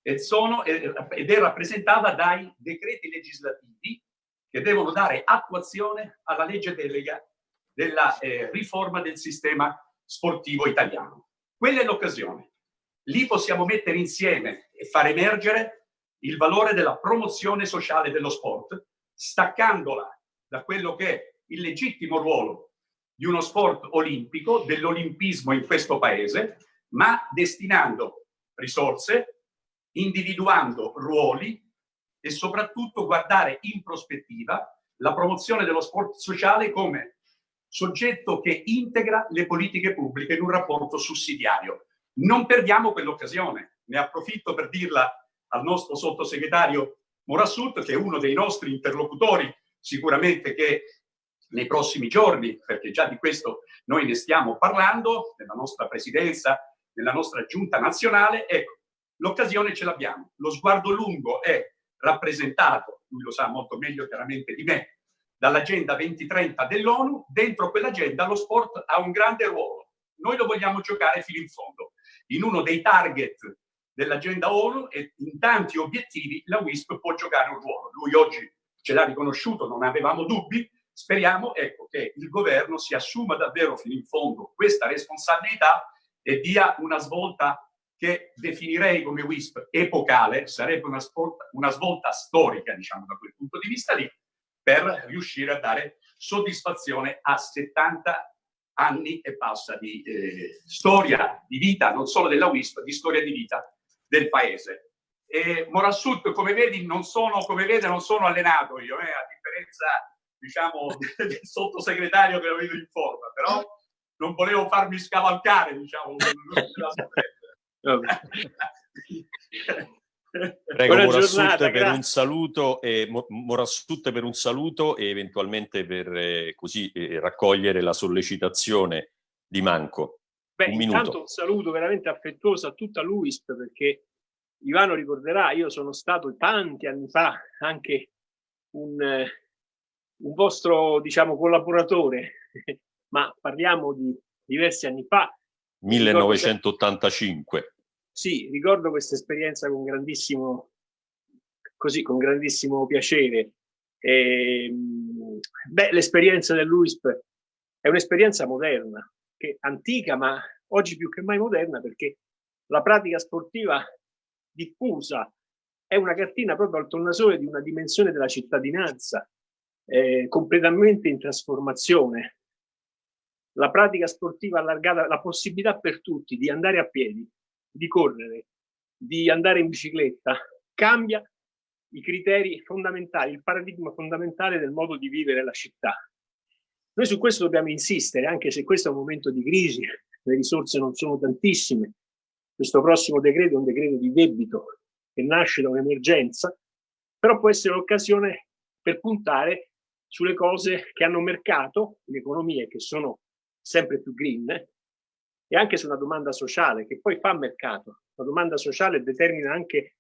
ed, è rappresentata dai decreti legislativi che devono dare attuazione alla legge delega della eh, riforma del sistema sportivo italiano. Quella è l'occasione. Lì possiamo mettere insieme e far emergere il valore della promozione sociale dello sport, staccandola da quello che è il legittimo ruolo di uno sport olimpico, dell'olimpismo in questo paese, ma destinando risorse, individuando ruoli e soprattutto guardare in prospettiva la promozione dello sport sociale come soggetto che integra le politiche pubbliche in un rapporto sussidiario. Non perdiamo quell'occasione, ne approfitto per dirla al nostro sottosegretario Morassut, che è uno dei nostri interlocutori, sicuramente che nei prossimi giorni, perché già di questo noi ne stiamo parlando, nella nostra presidenza, nella nostra giunta nazionale, ecco, l'occasione ce l'abbiamo. Lo sguardo lungo è rappresentato, lui lo sa molto meglio chiaramente di me, dall'agenda 2030 dell'ONU, dentro quell'agenda lo sport ha un grande ruolo. Noi lo vogliamo giocare fino in fondo. In uno dei target dell'agenda ONU e in tanti obiettivi la WISP può giocare un ruolo. Lui oggi ce l'ha riconosciuto, non avevamo dubbi, speriamo ecco, che il governo si assuma davvero fino in fondo questa responsabilità e dia una svolta che definirei come WISP epocale, sarebbe una, svolta, una svolta storica, diciamo, da quel punto di vista lì, per riuscire a dare soddisfazione a 70 anni e passa di eh, storia di vita, non solo della WISP, di storia di vita del paese. E Morassut, come vedi, non sono, come vede, non sono allenato io, eh, a differenza diciamo, del sottosegretario che lo vedo in forma, però non volevo farmi scavalcare, diciamo, Prego Morassut per un saluto e Morassut per un saluto e eventualmente per eh, così eh, raccogliere la sollecitazione di Manco. Beh, un intanto un saluto veramente affettuoso a tutta l'UISP perché Ivano ricorderà, io sono stato tanti anni fa anche un, un vostro, diciamo, collaboratore, ma parliamo di diversi anni fa, 1985. Sì, ricordo questa esperienza con grandissimo, così, con grandissimo piacere. Ehm, l'esperienza dell'UISP è un'esperienza moderna, che antica, ma oggi più che mai moderna, perché la pratica sportiva diffusa è una cartina proprio al tornasole di una dimensione della cittadinanza eh, completamente in trasformazione. La pratica sportiva allargata, la possibilità per tutti di andare a piedi, di correre, di andare in bicicletta, cambia i criteri fondamentali, il paradigma fondamentale del modo di vivere la città. Noi su questo dobbiamo insistere, anche se questo è un momento di crisi, le risorse non sono tantissime. Questo prossimo decreto è un decreto di debito che nasce da un'emergenza, però può essere un'occasione per puntare sulle cose che hanno mercato, le economie che sono sempre più green, e anche su una domanda sociale che poi fa mercato. La domanda sociale determina anche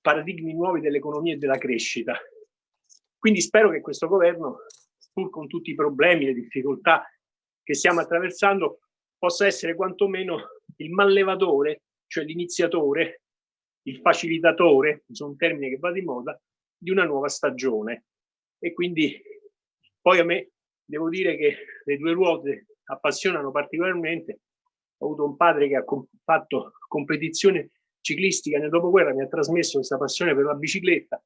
paradigmi nuovi dell'economia e della crescita. Quindi spero che questo governo, pur con tutti i problemi, le difficoltà che stiamo attraversando, possa essere quantomeno il mallevatore, cioè l'iniziatore, il facilitatore, sono un termine che va di moda, di una nuova stagione. E quindi poi a me devo dire che le due ruote appassionano particolarmente. Ho avuto un padre che ha fatto competizione ciclistica nel dopoguerra, mi ha trasmesso questa passione per la bicicletta,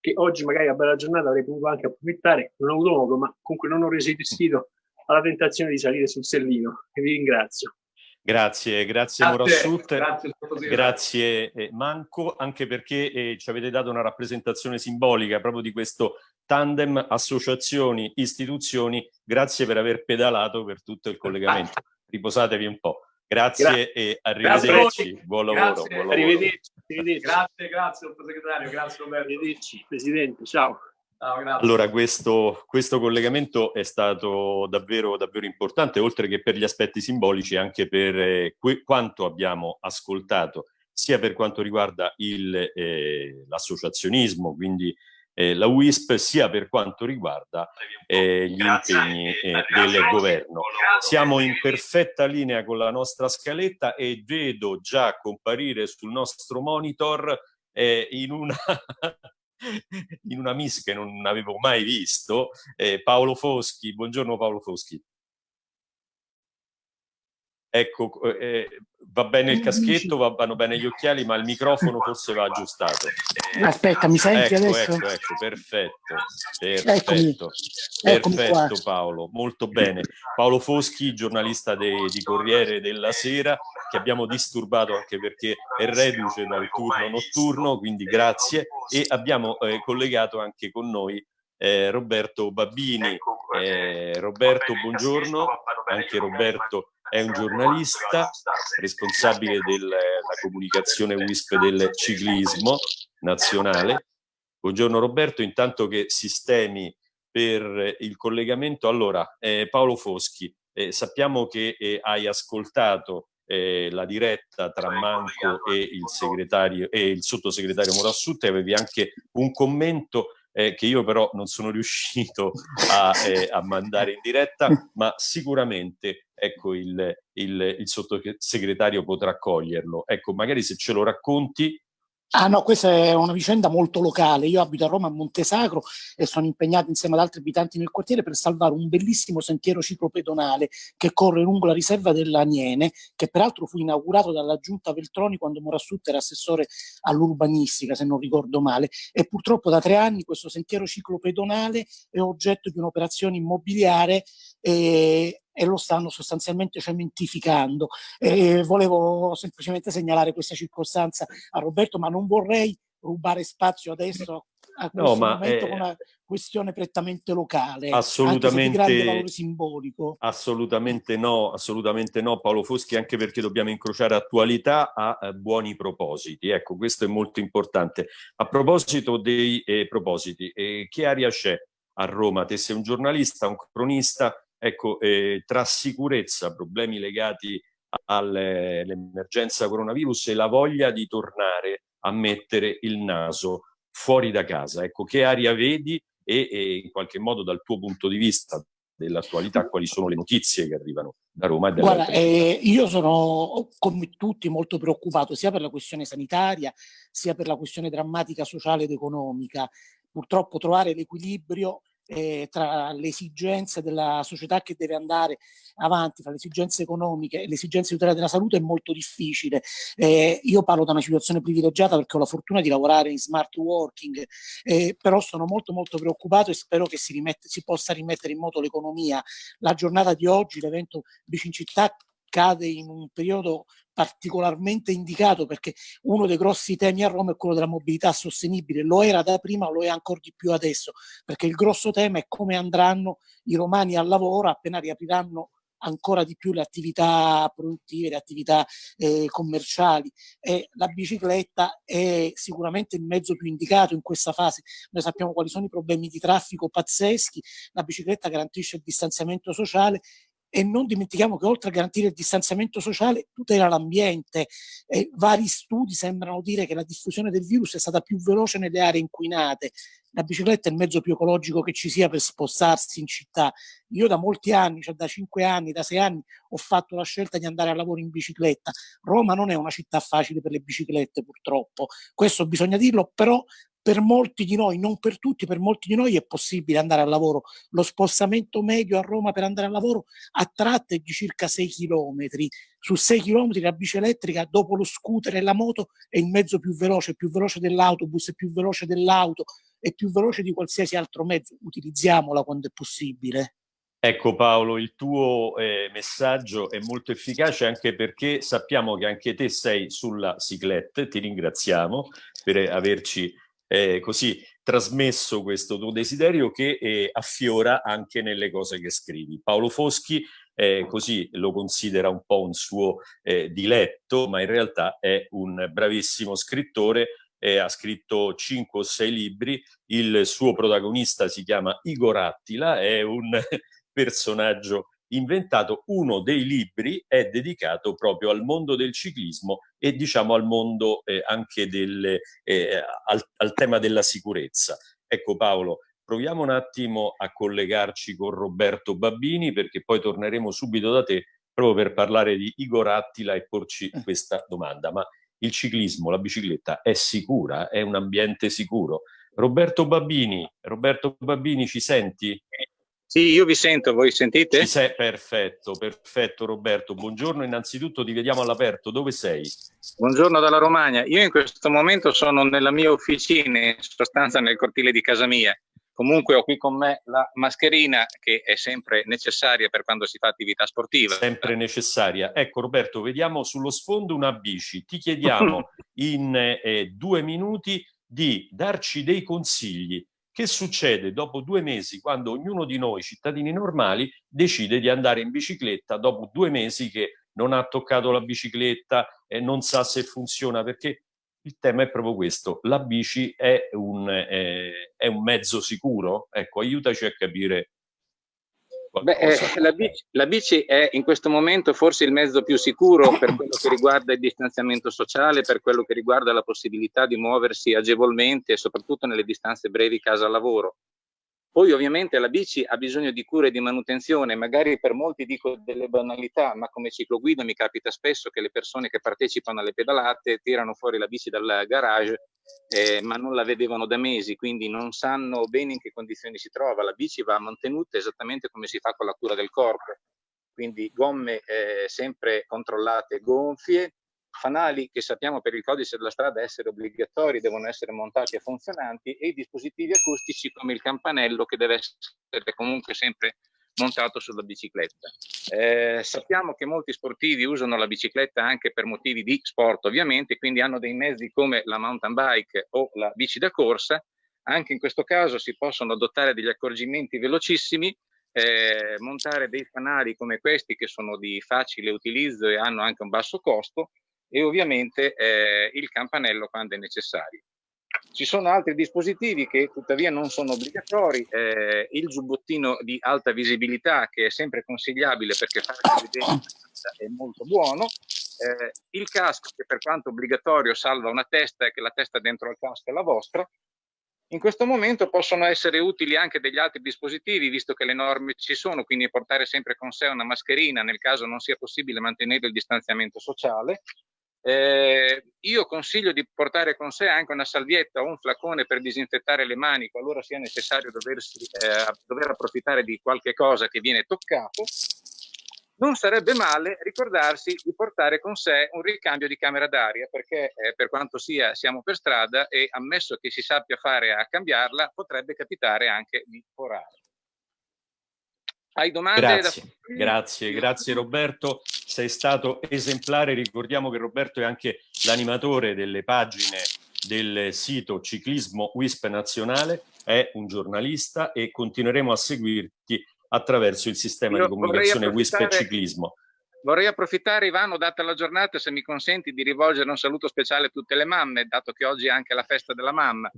che oggi magari a bella giornata avrei potuto anche approfittare, non ho avuto modo, ma comunque non ho resistito alla tentazione di salire sul Sellino e vi ringrazio. Grazie, grazie Morassut, grazie, grazie eh, Manco, anche perché eh, ci avete dato una rappresentazione simbolica proprio di questo tandem associazioni, istituzioni, grazie per aver pedalato per tutto il collegamento. Riposatevi un po'. Grazie, grazie. e arrivederci. Grazie buon lavoro. Grazie. Buon lavoro. Arrivederci, arrivederci. Grazie, grazie sottosegretario, grazie Roberto. Arrivederci, Presidente, ciao. Allora, questo, questo, collegamento è stato davvero, davvero importante, oltre che per gli aspetti simbolici, anche per eh, quanto abbiamo ascoltato, sia per quanto riguarda eh, l'associazionismo, quindi eh, la WISP, sia per quanto riguarda eh, gli impegni eh, del governo. Siamo in perfetta linea con la nostra scaletta e vedo già comparire sul nostro monitor eh, in una in una miss che non avevo mai visto, eh, Paolo Foschi. Buongiorno Paolo Foschi. Ecco, eh, va bene il caschetto, vanno bene gli occhiali, ma il microfono forse va aggiustato. Aspetta, mi senti ecco, adesso? Ecco, ecco, perfetto, perfetto, Eccomi. perfetto Paolo, molto bene. Paolo Foschi, giornalista de, di Corriere della Sera, che abbiamo disturbato anche perché è reduce dal turno notturno, quindi grazie, e abbiamo eh, collegato anche con noi eh, Roberto Babbini. Eh, Roberto, buongiorno, anche Roberto è un giornalista responsabile della comunicazione WISP del ciclismo nazionale. Buongiorno Roberto, intanto che sistemi per il collegamento. Allora, eh, Paolo Foschi, eh, sappiamo che eh, hai ascoltato eh, la diretta tra Manco e il, segretario, e il sottosegretario Morassut e avevi anche un commento eh, che io però non sono riuscito a, eh, a, mandare in diretta, ma sicuramente ecco, il, il, il sottosegretario potrà coglierlo. Ecco, magari se ce lo racconti Ah no, questa è una vicenda molto locale. Io abito a Roma a Montesacro e sono impegnato insieme ad altri abitanti nel quartiere per salvare un bellissimo sentiero ciclopedonale che corre lungo la riserva dell'Aniene, che peraltro fu inaugurato dalla giunta Veltroni quando Morassut era assessore all'urbanistica, se non ricordo male. E purtroppo da tre anni questo sentiero ciclopedonale è oggetto di un'operazione immobiliare e, e lo stanno sostanzialmente cementificando. E volevo semplicemente segnalare questa circostanza a Roberto, ma non vorrei rubare spazio adesso a questo no, momento è... con una questione prettamente locale, assolutamente, anche di valore simbolico. Assolutamente no, assolutamente no Paolo Foschi, anche perché dobbiamo incrociare attualità a eh, buoni propositi. Ecco, questo è molto importante. A proposito dei eh, propositi, eh, che aria c'è a Roma? Te sei un giornalista, un cronista, Ecco, eh, tra sicurezza, problemi legati all'emergenza coronavirus e la voglia di tornare a mettere il naso fuori da casa. Ecco, che aria vedi e, e in qualche modo dal tuo punto di vista, dell'attualità, quali sono le notizie che arrivano da Roma. E Guarda, eh, io sono come tutti molto preoccupato sia per la questione sanitaria sia per la questione drammatica sociale ed economica. Purtroppo trovare l'equilibrio eh, tra le esigenze della società che deve andare avanti, tra le esigenze economiche e le esigenze di tutela della salute è molto difficile. Eh, io parlo da una situazione privilegiata perché ho la fortuna di lavorare in smart working, eh, però sono molto molto preoccupato e spero che si, rimette, si possa rimettere in moto l'economia. La giornata di oggi, l'evento Bici in cade in un periodo particolarmente indicato perché uno dei grossi temi a Roma è quello della mobilità sostenibile, lo era da prima, lo è ancora di più adesso, perché il grosso tema è come andranno i romani al lavoro appena riapriranno ancora di più le attività produttive, le attività eh, commerciali e la bicicletta è sicuramente il mezzo più indicato in questa fase. Noi sappiamo quali sono i problemi di traffico pazzeschi, la bicicletta garantisce il distanziamento sociale e non dimentichiamo che oltre a garantire il distanziamento sociale tutela l'ambiente. E vari studi sembrano dire che la diffusione del virus è stata più veloce nelle aree inquinate. La bicicletta è il mezzo più ecologico che ci sia per spostarsi in città. Io da molti anni, cioè da cinque anni, da sei anni, ho fatto la scelta di andare a lavoro in bicicletta. Roma non è una città facile per le biciclette, purtroppo. Questo bisogna dirlo, però per molti di noi, non per tutti, per molti di noi è possibile andare al lavoro. Lo spostamento medio a Roma per andare al lavoro a tratte è di circa 6 km. Su 6 km la bici elettrica, dopo lo scooter e la moto, è il mezzo più veloce, più veloce dell'autobus, più veloce dell'auto, è più veloce di qualsiasi altro mezzo. Utilizziamola quando è possibile. Ecco Paolo, il tuo eh, messaggio è molto efficace anche perché sappiamo che anche te sei sulla ciclette, ti ringraziamo per averci eh, così trasmesso questo tuo desiderio che eh, affiora anche nelle cose che scrivi. Paolo Foschi eh, così lo considera un po' un suo eh, diletto, ma in realtà è un bravissimo scrittore eh, ha scritto 5 o 6 libri, il suo protagonista si chiama Igor Attila, è un personaggio inventato uno dei libri è dedicato proprio al mondo del ciclismo e diciamo al mondo eh, anche del, eh, al, al tema della sicurezza. Ecco Paolo, proviamo un attimo a collegarci con Roberto Babbini perché poi torneremo subito da te proprio per parlare di Igor Attila e porci eh. questa domanda. Ma il ciclismo, la bicicletta è sicura? È un ambiente sicuro? Roberto Babbini, Roberto Babbini ci senti? Sì, io vi sento, voi sentite? Ci sei, perfetto, perfetto Roberto. Buongiorno, innanzitutto ti vediamo all'aperto, dove sei? Buongiorno dalla Romagna. Io in questo momento sono nella mia officina, in sostanza nel cortile di casa mia. Comunque ho qui con me la mascherina che è sempre necessaria per quando si fa attività sportiva. Sempre necessaria. Ecco Roberto, vediamo sullo sfondo una bici. Ti chiediamo in eh, due minuti di darci dei consigli che succede dopo due mesi quando ognuno di noi, cittadini normali, decide di andare in bicicletta dopo due mesi che non ha toccato la bicicletta e non sa se funziona? Perché il tema è proprio questo. La bici è un, eh, è un mezzo sicuro? Ecco, aiutaci a capire Beh, eh, la, bici, la, bici, è in questo momento forse il mezzo più sicuro per quello che riguarda il distanziamento sociale, per quello che riguarda la possibilità di muoversi agevolmente soprattutto nelle distanze brevi casa-lavoro. Poi ovviamente la bici ha bisogno di cura e di manutenzione, magari per molti dico delle banalità, ma come cicloguida mi capita spesso che le persone che partecipano alle pedalate tirano fuori la bici dal garage, eh, ma non la vedevano da mesi, quindi non sanno bene in che condizioni si trova. La bici va mantenuta esattamente come si fa con la cura del corpo, quindi gomme eh, sempre controllate gonfie, fanali che sappiamo per il codice della strada essere obbligatori, devono essere montati e funzionanti e i dispositivi acustici come il campanello che deve essere comunque sempre montato sulla bicicletta. Eh, sappiamo che molti sportivi usano la bicicletta anche per motivi di sport ovviamente, quindi hanno dei mezzi come la mountain bike o la bici da corsa, anche in questo caso si possono adottare degli accorgimenti velocissimi eh, montare dei fanali come questi che sono di facile utilizzo e hanno anche un basso costo e ovviamente eh, il campanello quando è necessario. Ci sono altri dispositivi che tuttavia non sono obbligatori, eh, il giubbottino di alta visibilità che è sempre consigliabile perché farsi vedere è molto buono, eh, il casco che per quanto obbligatorio salva una testa e che la testa dentro al casco è la vostra, In questo momento possono essere utili anche degli altri dispositivi, visto che le norme ci sono, quindi portare sempre con sé una mascherina nel caso non sia possibile mantenere il distanziamento sociale. Eh, io consiglio di portare con sé anche una salvietta o un flacone per disinfettare le mani qualora sia necessario doversi, eh, dover approfittare di qualche cosa che viene toccato non sarebbe male ricordarsi di portare con sé un ricambio di camera d'aria perché eh, per quanto sia siamo per strada e ammesso che si sappia fare a cambiarla potrebbe capitare anche di forare. Hai domande? Grazie, da... grazie, grazie Roberto, sei stato esemplare, ricordiamo che Roberto è anche l'animatore delle pagine del sito Ciclismo WISP Nazionale, è un giornalista e continueremo a seguirti attraverso il sistema Io di comunicazione WISP e ciclismo. Vorrei approfittare, Ivano, data la giornata, se mi consenti, di rivolgere un saluto speciale a tutte le mamme, dato che oggi è anche la festa della mamma.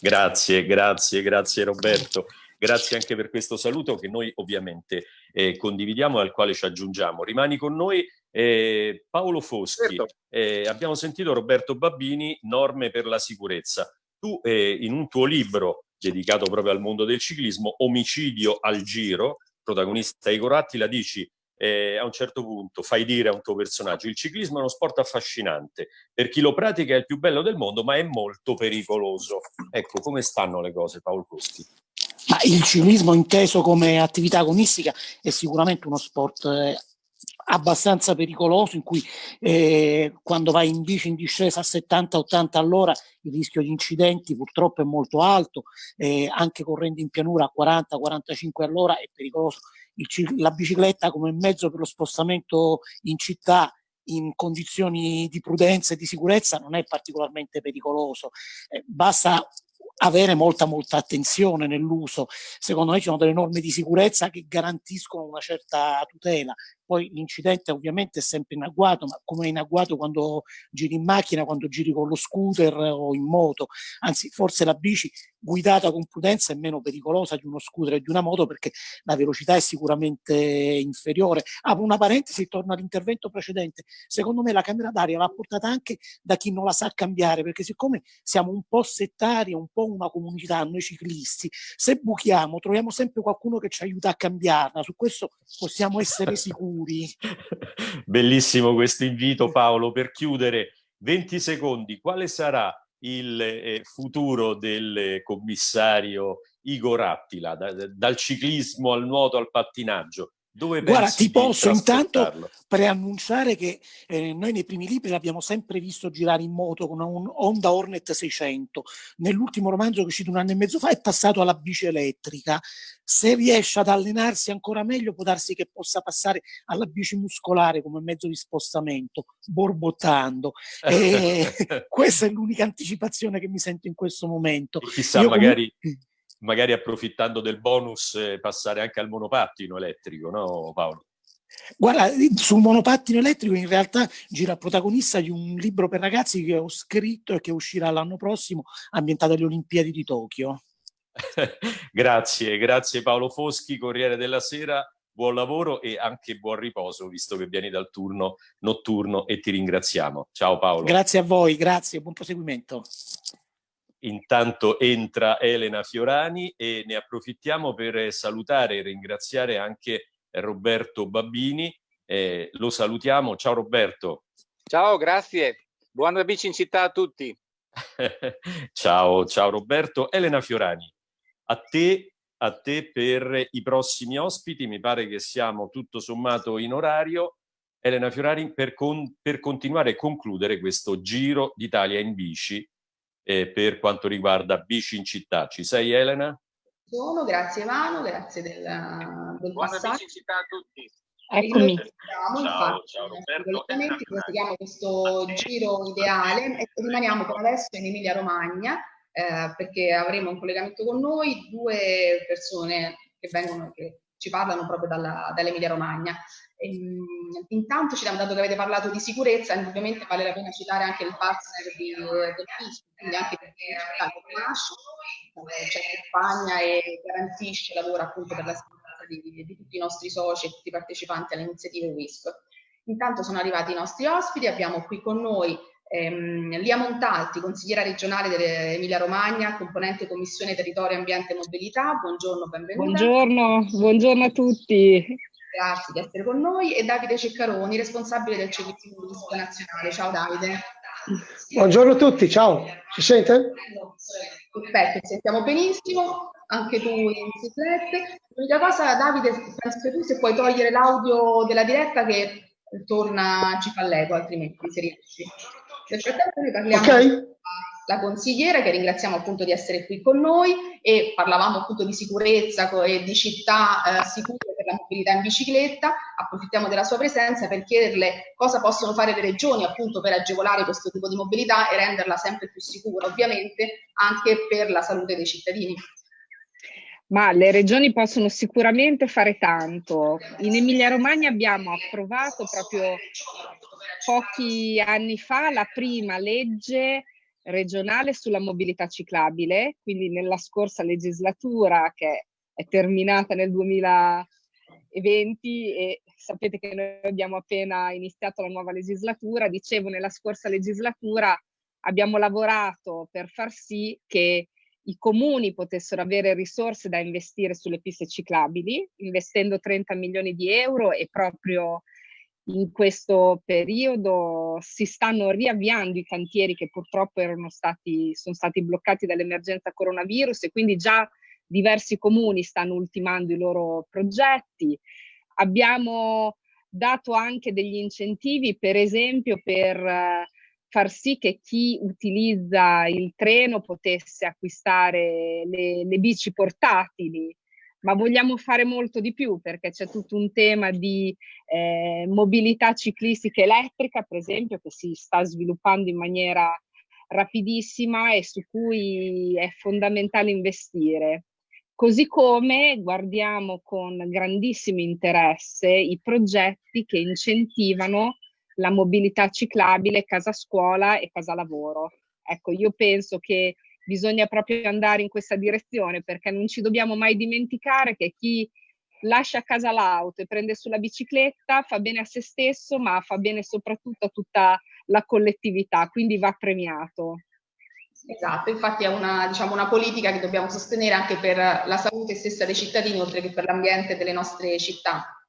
Grazie, grazie, grazie Roberto. Grazie anche per questo saluto che noi ovviamente eh, condividiamo e al quale ci aggiungiamo. Rimani con noi eh, Paolo Foschi. Certo. Eh, abbiamo sentito Roberto Babbini, norme per la sicurezza. Tu eh, in un tuo libro dedicato proprio al mondo del ciclismo, Omicidio al giro, protagonista Igor Attila, dici eh, a un certo punto fai dire a un tuo personaggio il ciclismo è uno sport affascinante, per chi lo pratica è il più bello del mondo, ma è molto pericoloso. Ecco, come stanno le cose, Paolo Costi? Ma il ciclismo inteso come attività agonistica è sicuramente uno sport eh, abbastanza pericoloso in cui eh, quando vai in bici in discesa a 70-80 all'ora il rischio di incidenti purtroppo è molto alto, eh, anche correndo in pianura a 40-45 all'ora è pericoloso. Il, la bicicletta come mezzo per lo spostamento in città in condizioni di prudenza e di sicurezza non è particolarmente pericoloso. Eh, basta avere molta molta attenzione nell'uso. Secondo me ci sono delle norme di sicurezza che garantiscono una certa tutela. Poi l'incidente ovviamente è sempre in agguato, ma come è in agguato quando giri in macchina, quando giri con lo scooter o in moto. Anzi, forse la bici guidata con prudenza è meno pericolosa di uno scooter e di una moto perché la velocità è sicuramente inferiore. Apro una parentesi, torno all'intervento precedente. Secondo me la camera d'aria va portata anche da chi non la sa cambiare, perché siccome siamo un po' settari, un po' una comunità, noi ciclisti, se buchiamo troviamo sempre qualcuno che ci aiuta a cambiarla. Su questo possiamo essere sicuri. Bellissimo questo invito Paolo. Per chiudere, 20 secondi, quale sarà il eh, futuro del commissario Igor Attila, da, dal ciclismo al nuoto al pattinaggio. Dove Guarda, ti posso intanto preannunciare che eh, noi nei primi libri l'abbiamo sempre visto girare in moto con un Honda Hornet 600. Nell'ultimo romanzo che è uscito un anno e mezzo fa è passato alla bici elettrica. Se riesce ad allenarsi ancora meglio può darsi che possa passare alla bici muscolare come mezzo di spostamento, borbottando. E questa è l'unica anticipazione che mi sento in questo momento. chissà, Io magari... Comunque magari approfittando del bonus eh, passare anche al monopattino elettrico, no Paolo? Guarda, sul monopattino elettrico in realtà gira protagonista di un libro per ragazzi che ho scritto e che uscirà l'anno prossimo, ambientato alle Olimpiadi di Tokyo. grazie, grazie Paolo Foschi, Corriere della Sera, buon lavoro e anche buon riposo, visto che vieni dal turno notturno e ti ringraziamo. Ciao Paolo. Grazie a voi, grazie, buon proseguimento. Intanto entra Elena Fiorani e ne approfittiamo per salutare e ringraziare anche Roberto Babbini. Eh, lo salutiamo. Ciao Roberto. Ciao, grazie. Buona bici in città a tutti. ciao, ciao Roberto. Elena Fiorani, a te, a te per i prossimi ospiti. Mi pare che siamo tutto sommato in orario. Elena Fiorani, per, con, per continuare e concludere questo giro d'Italia in bici eh, per quanto riguarda bici in città. Ci sei Elena? Sono, grazie Manu, grazie del, del Buona passaggio. bici in città a tutti. Eccomi. Ciao, ciao, ciao Roberto. Proseguiamo questo giro ideale e rimaniamo per adesso in Emilia Romagna eh, perché avremo un collegamento con noi due persone che vengono, che ci parlano proprio dall'Emilia Romagna. Ehm, intanto ci dato che avete parlato di sicurezza, indubbiamente vale la pena citare anche il partner di, del FISP, quindi anche perché lo conosce, c'è accompagna e garantisce, lavora appunto per la sicurezza di, di, tutti i nostri soci e tutti i partecipanti alle iniziative WISP. Intanto sono arrivati i nostri ospiti, abbiamo qui con noi Ehm, Lia Montalti, consigliera regionale dell'Emilia Romagna, componente Commissione Territorio, Ambiente e Mobilità. Buongiorno, benvenuta. Buongiorno, buongiorno a tutti. Grazie di essere con noi. E Davide Ceccaroni, responsabile del Servizio Pubblico Nazionale. Ciao Davide. Buongiorno a tutti, ciao. Ci sente? Perfetto, ti sentiamo benissimo, anche tu in biciclette. L'unica cosa, Davide, penso che tu se puoi togliere l'audio della diretta che torna, ci fa l'eco, altrimenti se riesci. Nel frattempo noi parliamo okay. la consigliera che ringraziamo appunto di essere qui con noi e parlavamo appunto di sicurezza e di città eh, sicure per la mobilità in bicicletta, approfittiamo della sua presenza per chiederle cosa possono fare le regioni appunto per agevolare questo tipo di mobilità e renderla sempre più sicura, ovviamente anche per la salute dei cittadini. Ma le regioni possono sicuramente fare tanto. In Emilia-Romagna abbiamo approvato proprio pochi anni fa la prima legge regionale sulla mobilità ciclabile, quindi nella scorsa legislatura che è terminata nel 2020 e sapete che noi abbiamo appena iniziato la nuova legislatura, dicevo nella scorsa legislatura abbiamo lavorato per far sì che i comuni potessero avere risorse da investire sulle piste ciclabili, investendo 30 milioni di euro e proprio in questo periodo si stanno riavviando i cantieri che purtroppo erano stati, sono stati bloccati dall'emergenza coronavirus e quindi già diversi comuni stanno ultimando i loro progetti. Abbiamo dato anche degli incentivi, per esempio, per eh, far sì che chi utilizza il treno potesse acquistare le, le bici portatili ma vogliamo fare molto di più perché c'è tutto un tema di eh, mobilità ciclistica elettrica, per esempio, che si sta sviluppando in maniera rapidissima e su cui è fondamentale investire. Così come guardiamo con grandissimo interesse i progetti che incentivano la mobilità ciclabile casa scuola e casa lavoro. Ecco, io penso che bisogna proprio andare in questa direzione perché non ci dobbiamo mai dimenticare che chi lascia a casa l'auto e prende sulla bicicletta fa bene a se stesso ma fa bene soprattutto a tutta la collettività, quindi va premiato. Esatto, infatti è una, diciamo, una politica che dobbiamo sostenere anche per la salute stessa dei cittadini oltre che per l'ambiente delle nostre città.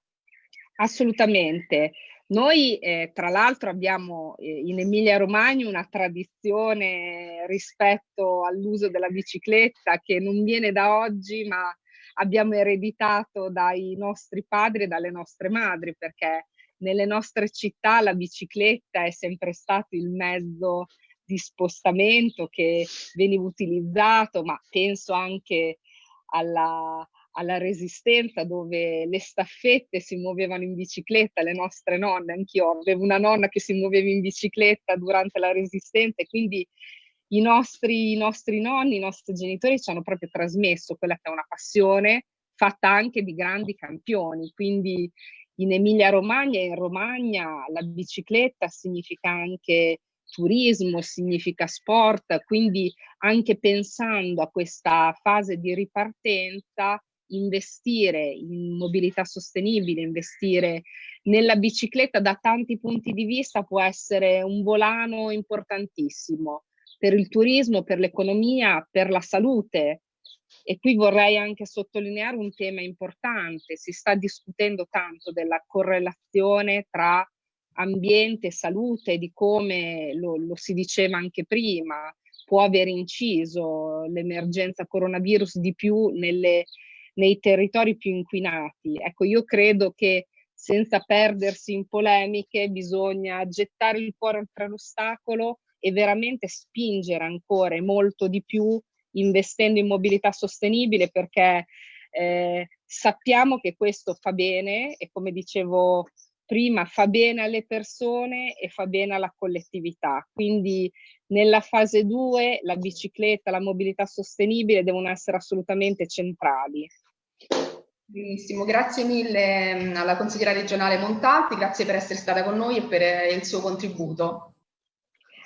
Assolutamente. Noi eh, tra l'altro abbiamo eh, in Emilia-Romagna una tradizione rispetto all'uso della bicicletta che non viene da oggi ma abbiamo ereditato dai nostri padri e dalle nostre madri perché nelle nostre città la bicicletta è sempre stato il mezzo di spostamento che veniva utilizzato, ma penso anche alla, alla resistenza dove le staffette si muovevano in bicicletta, le nostre nonne, anch'io avevo una nonna che si muoveva in bicicletta durante la resistenza e quindi i nostri, i nostri nonni, i nostri genitori ci hanno proprio trasmesso quella che è una passione fatta anche di grandi campioni, quindi in Emilia Romagna e in Romagna la bicicletta significa anche turismo, significa sport, quindi anche pensando a questa fase di ripartenza investire in mobilità sostenibile, investire nella bicicletta da tanti punti di vista può essere un volano importantissimo per il turismo, per l'economia, per la salute. E qui vorrei anche sottolineare un tema importante. Si sta discutendo tanto della correlazione tra ambiente e salute, di come lo, lo si diceva anche prima, può aver inciso l'emergenza coronavirus di più nelle nei territori più inquinati. Ecco, io credo che senza perdersi in polemiche bisogna gettare il cuore oltre l'ostacolo e veramente spingere ancora e molto di più investendo in mobilità sostenibile perché eh, sappiamo che questo fa bene e come dicevo prima fa bene alle persone e fa bene alla collettività. Quindi nella fase 2 la bicicletta, la mobilità sostenibile devono essere assolutamente centrali. Benissimo, grazie mille mm, alla consigliera regionale Montalti, grazie per essere stata con noi e per eh, il suo contributo.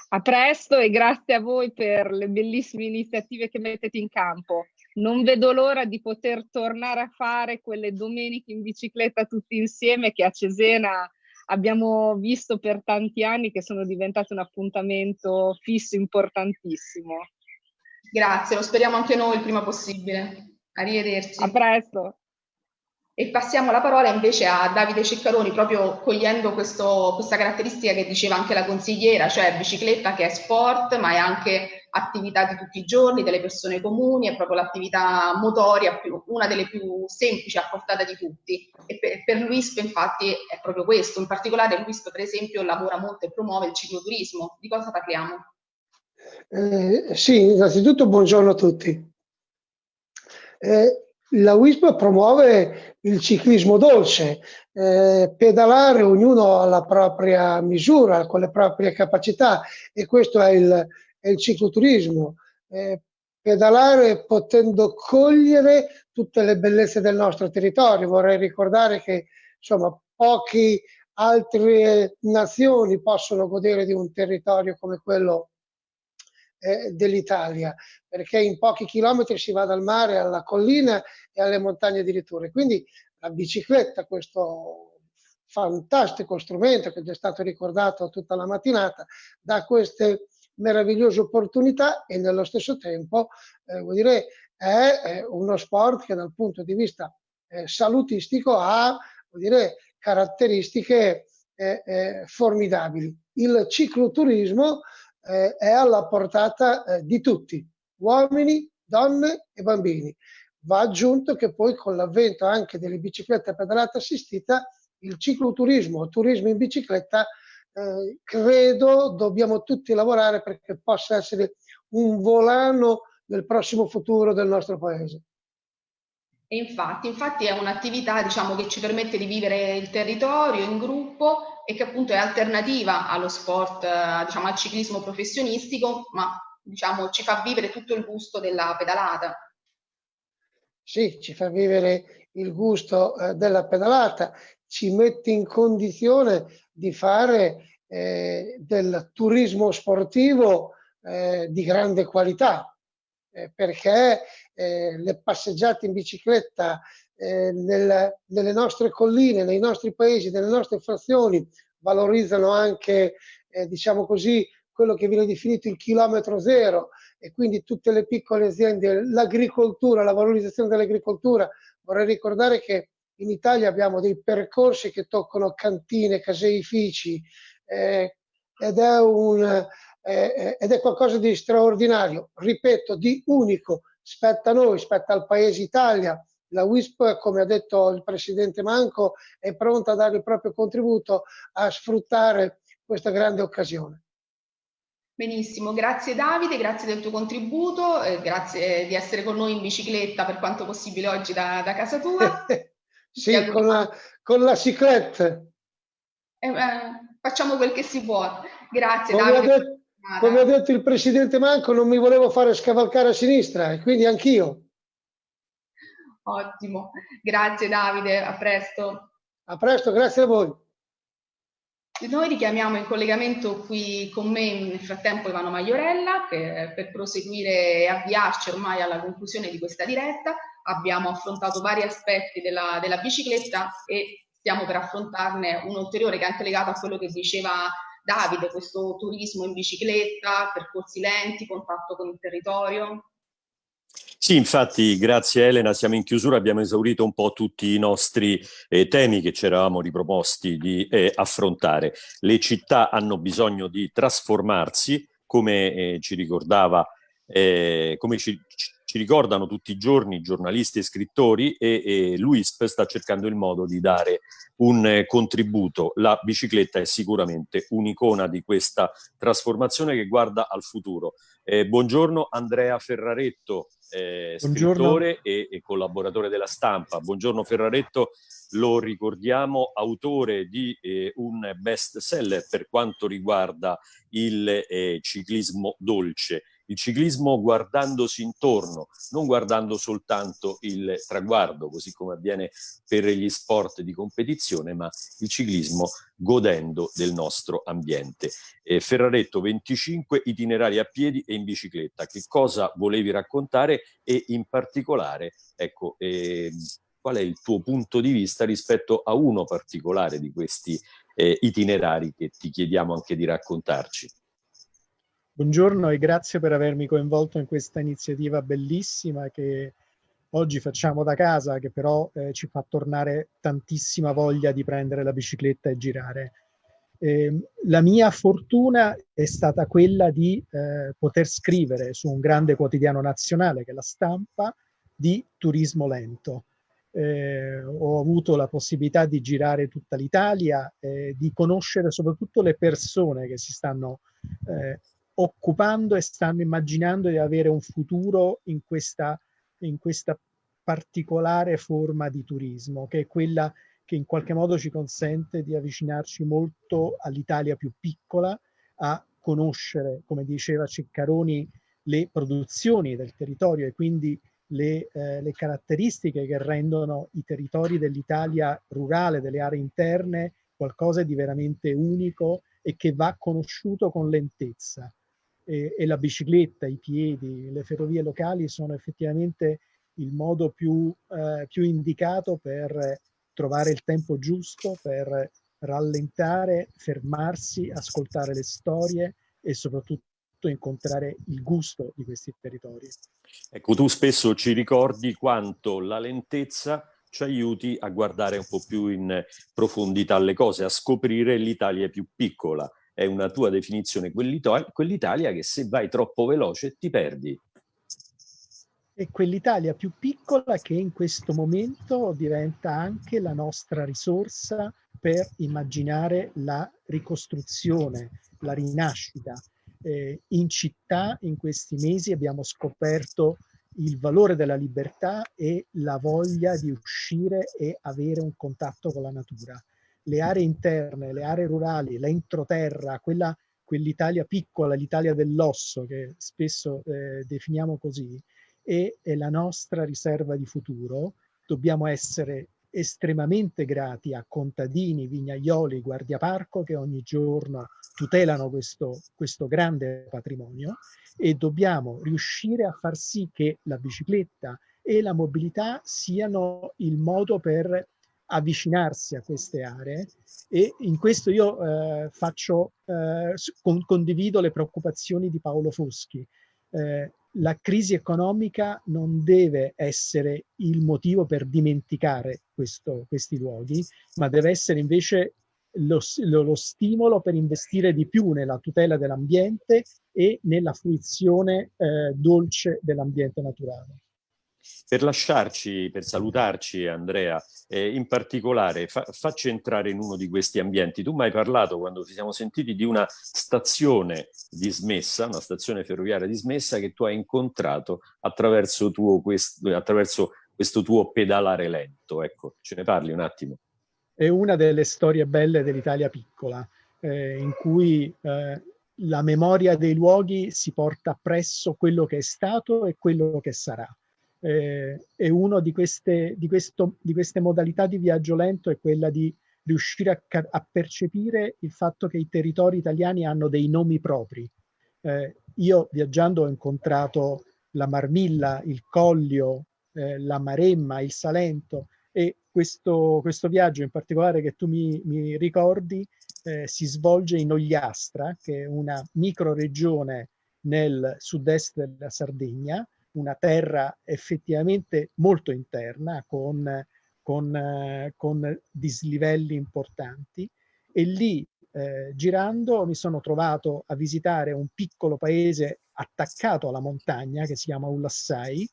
A presto e grazie a voi per le bellissime iniziative che mettete in campo. Non vedo l'ora di poter tornare a fare quelle domeniche in bicicletta tutti insieme che a Cesena abbiamo visto per tanti anni che sono diventate un appuntamento fisso importantissimo. Grazie, lo speriamo anche noi il prima possibile. Arrivederci. A presto. E passiamo la parola invece a Davide Ceccaroni, proprio cogliendo questo, questa caratteristica che diceva anche la consigliera, cioè bicicletta che è sport, ma è anche attività di tutti i giorni, delle persone comuni, è proprio l'attività motoria, più, una delle più semplici a portata di tutti. E per, per l'UISP infatti è proprio questo, in particolare l'UISP per esempio lavora molto e promuove il cicloturismo. Di cosa parliamo? Eh, sì, innanzitutto buongiorno a tutti. Eh, la WISP promuove il ciclismo dolce, eh, pedalare ognuno alla propria misura, con le proprie capacità e questo è il, è il cicloturismo. Eh, pedalare potendo cogliere tutte le bellezze del nostro territorio. Vorrei ricordare che insomma poche altre nazioni possono godere di un territorio come quello eh, dell'Italia, perché in pochi chilometri si va dal mare alla collina e alle montagne addirittura. Quindi la bicicletta, questo fantastico strumento che è stato ricordato tutta la mattinata, dà queste meravigliose opportunità e nello stesso tempo eh, vuol dire, è, è, uno sport che dal punto di vista eh, salutistico ha vuol dire, caratteristiche eh, eh formidabili. Il cicloturismo eh, è alla portata eh, di tutti, uomini, donne e bambini. Va aggiunto che poi con l'avvento anche delle biciclette a pedalata assistita, il cicloturismo, turismo in bicicletta, eh, credo dobbiamo tutti lavorare perché possa essere un volano del prossimo futuro del nostro paese. E infatti, infatti è un'attività diciamo, che ci permette di vivere il territorio in gruppo e che appunto è alternativa allo sport, eh, diciamo, al ciclismo professionistico, ma diciamo, ci fa vivere tutto il gusto della pedalata. Sì, ci fa vivere il gusto eh, della pedalata, ci mette in condizione di fare eh, del turismo sportivo eh, di grande qualità, eh, perché le passeggiate in bicicletta eh, nel, nelle nostre colline, nei nostri paesi, nelle nostre frazioni valorizzano anche, eh, diciamo così, quello che viene definito il chilometro zero e quindi tutte le piccole aziende, l'agricoltura, la valorizzazione dell'agricoltura. Vorrei ricordare che in Italia abbiamo dei percorsi che toccano cantine, caseifici eh, ed, è un, eh, ed è qualcosa di straordinario, ripeto, di unico spetta a noi, spetta al Paese Italia. La WISP, come ha detto il Presidente Manco, è pronta a dare il proprio contributo a sfruttare questa grande occasione. Benissimo, grazie Davide, grazie del tuo contributo, eh, grazie di essere con noi in bicicletta per quanto possibile oggi da, da casa tua. sì, con la, con la ciclette. Eh, eh, facciamo quel che si può. Grazie come Davide. Ha detto, come ha detto il presidente Manco, non mi volevo fare scavalcare a sinistra, e quindi anch'io. Ottimo, grazie Davide, a presto. A presto, grazie a voi. Noi richiamiamo in collegamento qui con me nel frattempo Ivano Maiorella per, per proseguire e avviarci ormai alla conclusione di questa diretta. Abbiamo affrontato vari aspetti della, della bicicletta e stiamo per affrontarne un ulteriore che è anche legato a quello che diceva Davide, questo turismo in bicicletta, percorsi lenti, contatto con il territorio? Sì, infatti, grazie Elena, siamo in chiusura, abbiamo esaurito un po' tutti i nostri eh, temi che ci eravamo riproposti di eh, affrontare. Le città hanno bisogno di trasformarsi, come eh, ci ricordava, eh, come ci, ci ricordano tutti i giorni giornalisti e scrittori e, e l'UISP sta cercando il modo di dare un eh, contributo. La bicicletta è sicuramente un'icona di questa trasformazione che guarda al futuro. Eh, buongiorno Andrea Ferraretto, eh, scrittore e, e, collaboratore della stampa. Buongiorno Ferraretto, lo ricordiamo, autore di eh, un best seller per quanto riguarda il eh, ciclismo dolce il ciclismo guardandosi intorno, non guardando soltanto il traguardo, così come avviene per gli sport di competizione, ma il ciclismo godendo del nostro ambiente. Eh, Ferraretto, 25 itinerari a piedi e in bicicletta. Che cosa volevi raccontare e in particolare, ecco, eh, qual è il tuo punto di vista rispetto a uno particolare di questi eh, itinerari che ti chiediamo anche di raccontarci. Buongiorno e grazie per avermi coinvolto in questa iniziativa bellissima che oggi facciamo da casa, che però eh, ci fa tornare tantissima voglia di prendere la bicicletta e girare. Eh, la mia fortuna è stata quella di eh, poter scrivere su un grande quotidiano nazionale che è la stampa di turismo lento. Eh, ho avuto la possibilità di girare tutta l'Italia, eh, di conoscere soprattutto le persone che si stanno eh, occupando e stanno immaginando di avere un futuro in questa, in questa particolare forma di turismo, che è quella che in qualche modo ci consente di avvicinarci molto all'Italia più piccola, a conoscere, come diceva Ceccaroni, le produzioni del territorio e quindi le, eh, le caratteristiche che rendono i territori dell'Italia rurale, delle aree interne, qualcosa di veramente unico e che va conosciuto con lentezza. E, e la bicicletta, i piedi, le ferrovie locali sono effettivamente il modo più, eh, più indicato per trovare il tempo giusto per rallentare, fermarsi, ascoltare le storie e soprattutto incontrare il gusto di questi territori. Ecco, tu spesso ci ricordi quanto la lentezza ci aiuti a guardare un po' più in profondità le cose, a scoprire l'Italia più piccola. È una tua definizione, quell'Italia che se vai troppo veloce ti perdi è quell'Italia più piccola che in questo momento diventa anche la nostra risorsa per immaginare la ricostruzione, la rinascita. Eh, in città in questi mesi abbiamo scoperto il valore della libertà e la voglia di uscire e avere un contatto con la natura. Le aree interne, le aree rurali, l'entroterra, quella, quell'Italia piccola, l'Italia dell'osso che spesso eh, definiamo così, e è la nostra riserva di futuro. Dobbiamo essere estremamente grati a contadini, vignaioli, guardiaparco che ogni giorno tutelano questo, questo grande patrimonio e dobbiamo riuscire a far sì che la bicicletta e la mobilità siano il modo per avvicinarsi a queste aree e in questo io eh, faccio, eh, con, condivido le preoccupazioni di Paolo Foschi. Eh, la crisi economica non deve essere il motivo per dimenticare questo, questi luoghi, ma deve essere invece lo, lo, lo, stimolo per investire di più nella tutela dell'ambiente e nella fruizione eh, dolce dell'ambiente naturale. Per lasciarci, per salutarci Andrea, eh, in particolare fa, facci entrare in uno di questi ambienti. Tu mi hai parlato quando ci siamo sentiti di una stazione dismessa, una stazione ferroviaria dismessa che tu hai incontrato attraverso, tuo, questo, attraverso questo tuo pedalare lento. Ecco, ce ne parli un attimo. È una delle storie belle dell'Italia piccola, eh, in cui eh, la memoria dei luoghi si porta appresso quello che è stato e quello che sarà eh, e una di di, di queste modalità di viaggio lento è quella di riuscire a, a, percepire il fatto che i territori italiani hanno dei nomi propri. Eh, io viaggiando ho incontrato la Marmilla, il Collio, eh, la Maremma, il Salento e questo, questo, viaggio in particolare che tu mi, mi ricordi eh, si svolge in Ogliastra, che è una micro regione nel sud-est della Sardegna, una terra effettivamente molto interna con, con, eh, con dislivelli importanti e lì eh, girando mi sono trovato a visitare un piccolo paese attaccato alla montagna che si chiama Ulassai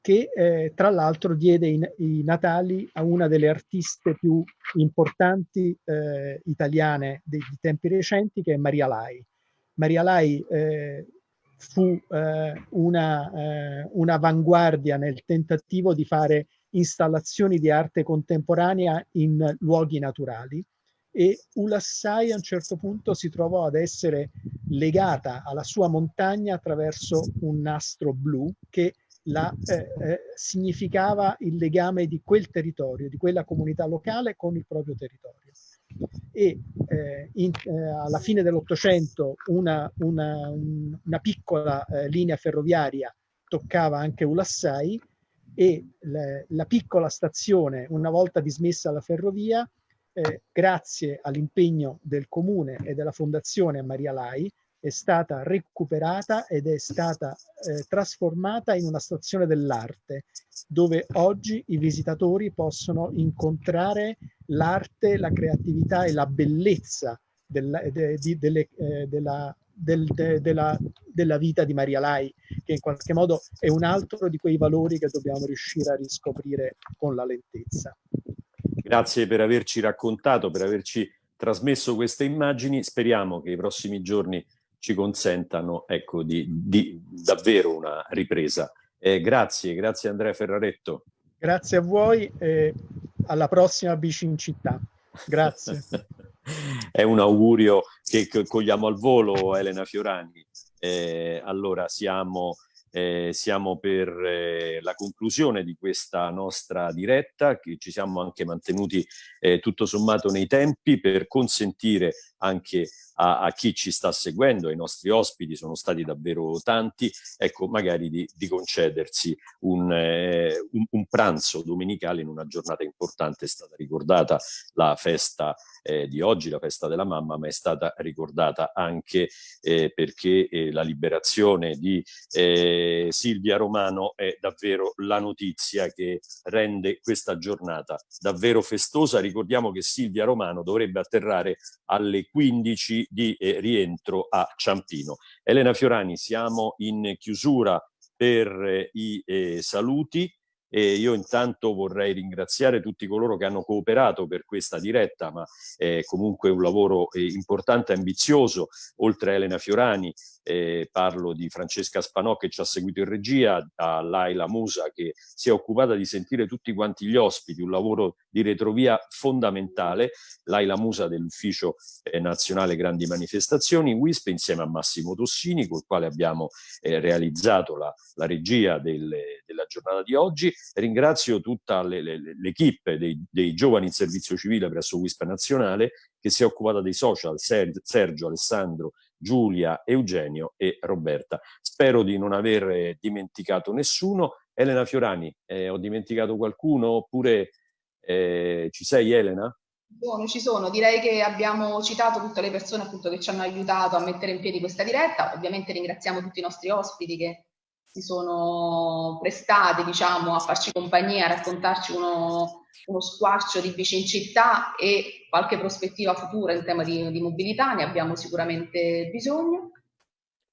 che eh, tra l'altro diede i, i, natali a una delle artiste più importanti eh, italiane dei, di tempi recenti che è Maria Lai. Maria Lai eh, fu eh, eh, un'avanguardia nel tentativo di fare installazioni di arte contemporanea in luoghi naturali e Ulassai a un certo punto si trovò ad essere legata alla sua montagna attraverso un nastro blu che la, eh, eh, significava il legame di quel territorio, di quella comunità locale con il proprio territorio e eh, in, eh, alla fine dell'Ottocento una, una, una, piccola eh, linea ferroviaria toccava anche Ulassai e le, la piccola stazione, una volta dismessa la ferrovia, eh, grazie all'impegno del comune e della fondazione Maria Lai, è stata recuperata ed è stata eh, trasformata in una stazione dell'arte, dove oggi i visitatori possono incontrare l'arte, la creatività e la bellezza del, de, di, delle, eh, della, del, de, della, della, vita di Maria Lai, che in qualche modo è un altro di quei valori che dobbiamo riuscire a riscoprire con la lentezza. Grazie per averci raccontato, per averci trasmesso queste immagini. Speriamo che i prossimi giorni ci consentano ecco, di, di davvero una ripresa. Eh, grazie, grazie Andrea Ferraretto. Grazie a voi e alla prossima Bici in città. Grazie. È un augurio che cogliamo al volo, Elena Fiorani. Eh, allora siamo eh, siamo per eh, la conclusione di questa nostra diretta, che ci siamo anche mantenuti eh, tutto sommato nei tempi per consentire anche a, a, chi ci sta seguendo, ai nostri ospiti, sono stati davvero tanti, ecco, magari di, di concedersi un, eh, un, un, pranzo domenicale in una giornata importante. È stata ricordata la festa eh, di oggi, la festa della mamma, ma è stata ricordata anche eh, perché la liberazione di eh, Silvia Romano è davvero la notizia che rende questa giornata davvero festosa. Ricordiamo che Silvia Romano dovrebbe atterrare alle 15 di eh, rientro a Ciampino. Elena Fiorani, siamo in chiusura per eh, i eh, saluti. E io intanto vorrei ringraziare tutti coloro che hanno cooperato per questa diretta, ma è comunque un lavoro eh, importante e ambizioso, oltre a Elena Fiorani, eh, parlo di Francesca Spanò che ci ha seguito in regia, a Laila Musa che si è occupata di sentire tutti quanti gli ospiti, un lavoro di retrovia fondamentale, Laila Musa dell'Ufficio eh, Nazionale Grandi Manifestazioni, WISP insieme a Massimo Tossini col quale abbiamo eh, realizzato la, la regia del, della giornata di oggi. Ringrazio tutta l'equipe dei, dei giovani in servizio civile presso WISP Nazionale che si è occupata dei social, Sergio, Alessandro, Giulia, Eugenio e Roberta. Spero di non aver dimenticato nessuno. Elena Fiorani, eh, ho dimenticato qualcuno oppure eh, ci sei Elena? Buono, ci sono. Direi che abbiamo citato tutte le persone appunto che ci hanno aiutato a mettere in piedi questa diretta. Ovviamente ringraziamo tutti i nostri ospiti che si sono prestati diciamo, a farci compagnia, a raccontarci uno, uno squarcio di bici in città e qualche prospettiva futura in tema di, di mobilità, ne abbiamo sicuramente bisogno.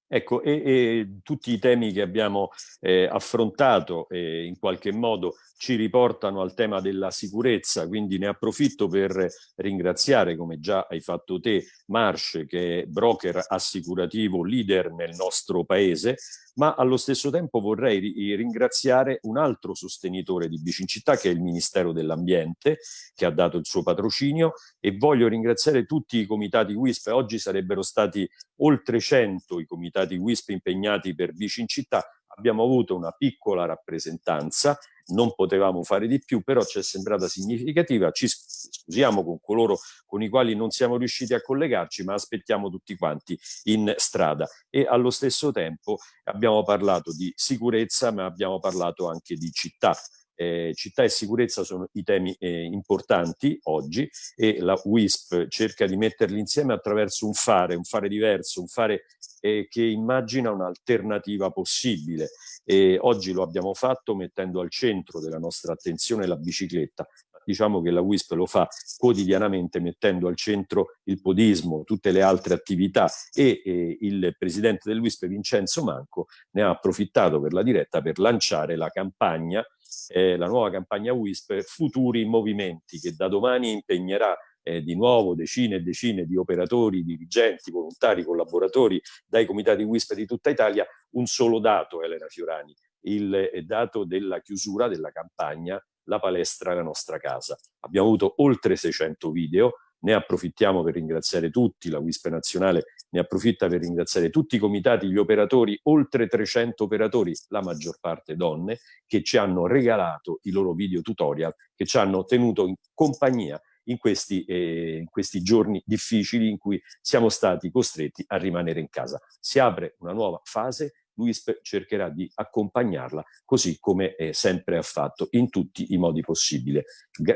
Ecco, e, e, tutti i temi che abbiamo eh, affrontato eh, in qualche modo ci riportano al tema della sicurezza, quindi ne approfitto per ringraziare, come già hai fatto te, Marsh, che è broker assicurativo leader nel nostro paese, ma allo stesso tempo vorrei ringraziare un altro sostenitore di Bicincittà che è il Ministero dell'Ambiente che ha dato il suo patrocinio e voglio ringraziare tutti i comitati WISP, oggi sarebbero stati oltre 100 i comitati WISP impegnati per Bicincittà, abbiamo avuto una piccola rappresentanza non potevamo fare di più, però ci è sembrata significativa. Ci scusiamo con coloro con i quali non siamo riusciti a collegarci, ma aspettiamo tutti quanti in strada. E allo stesso tempo abbiamo parlato di sicurezza, ma abbiamo parlato anche di città. Eh, città e sicurezza sono i temi eh, importanti oggi e la WISP cerca di metterli insieme attraverso un fare, un fare diverso, un fare eh, che immagina un'alternativa possibile. E oggi lo abbiamo fatto mettendo al centro della nostra attenzione la bicicletta, diciamo che la WISP lo fa quotidianamente mettendo al centro il podismo, tutte le altre attività e eh, il presidente del WISP Vincenzo Manco ne ha approfittato per la diretta per lanciare la campagna, eh, la nuova campagna WISP Futuri Movimenti che da domani impegnerà eh, di nuovo decine e decine di operatori, dirigenti, volontari, collaboratori dai comitati WISP di tutta Italia, un solo dato Elena Fiorani, il eh, dato della chiusura della campagna La palestra è la nostra casa. Abbiamo avuto oltre 600 video, ne approfittiamo per ringraziare tutti, la WISP nazionale ne approfitta per ringraziare tutti i comitati, gli operatori, oltre 300 operatori, la maggior parte donne, che ci hanno regalato i loro video tutorial, che ci hanno tenuto in compagnia in questi, eh, in questi giorni difficili in cui siamo stati costretti a rimanere in casa. Si apre una nuova fase l'UISP cercherà di accompagnarla così come eh, sempre ha fatto in tutti i modi.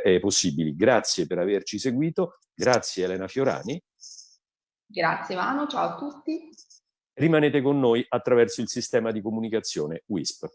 Eh, possibili. Grazie per averci seguito, grazie Elena Fiorani. Grazie Vano, ciao a tutti. Rimanete con noi attraverso il sistema di comunicazione WISP.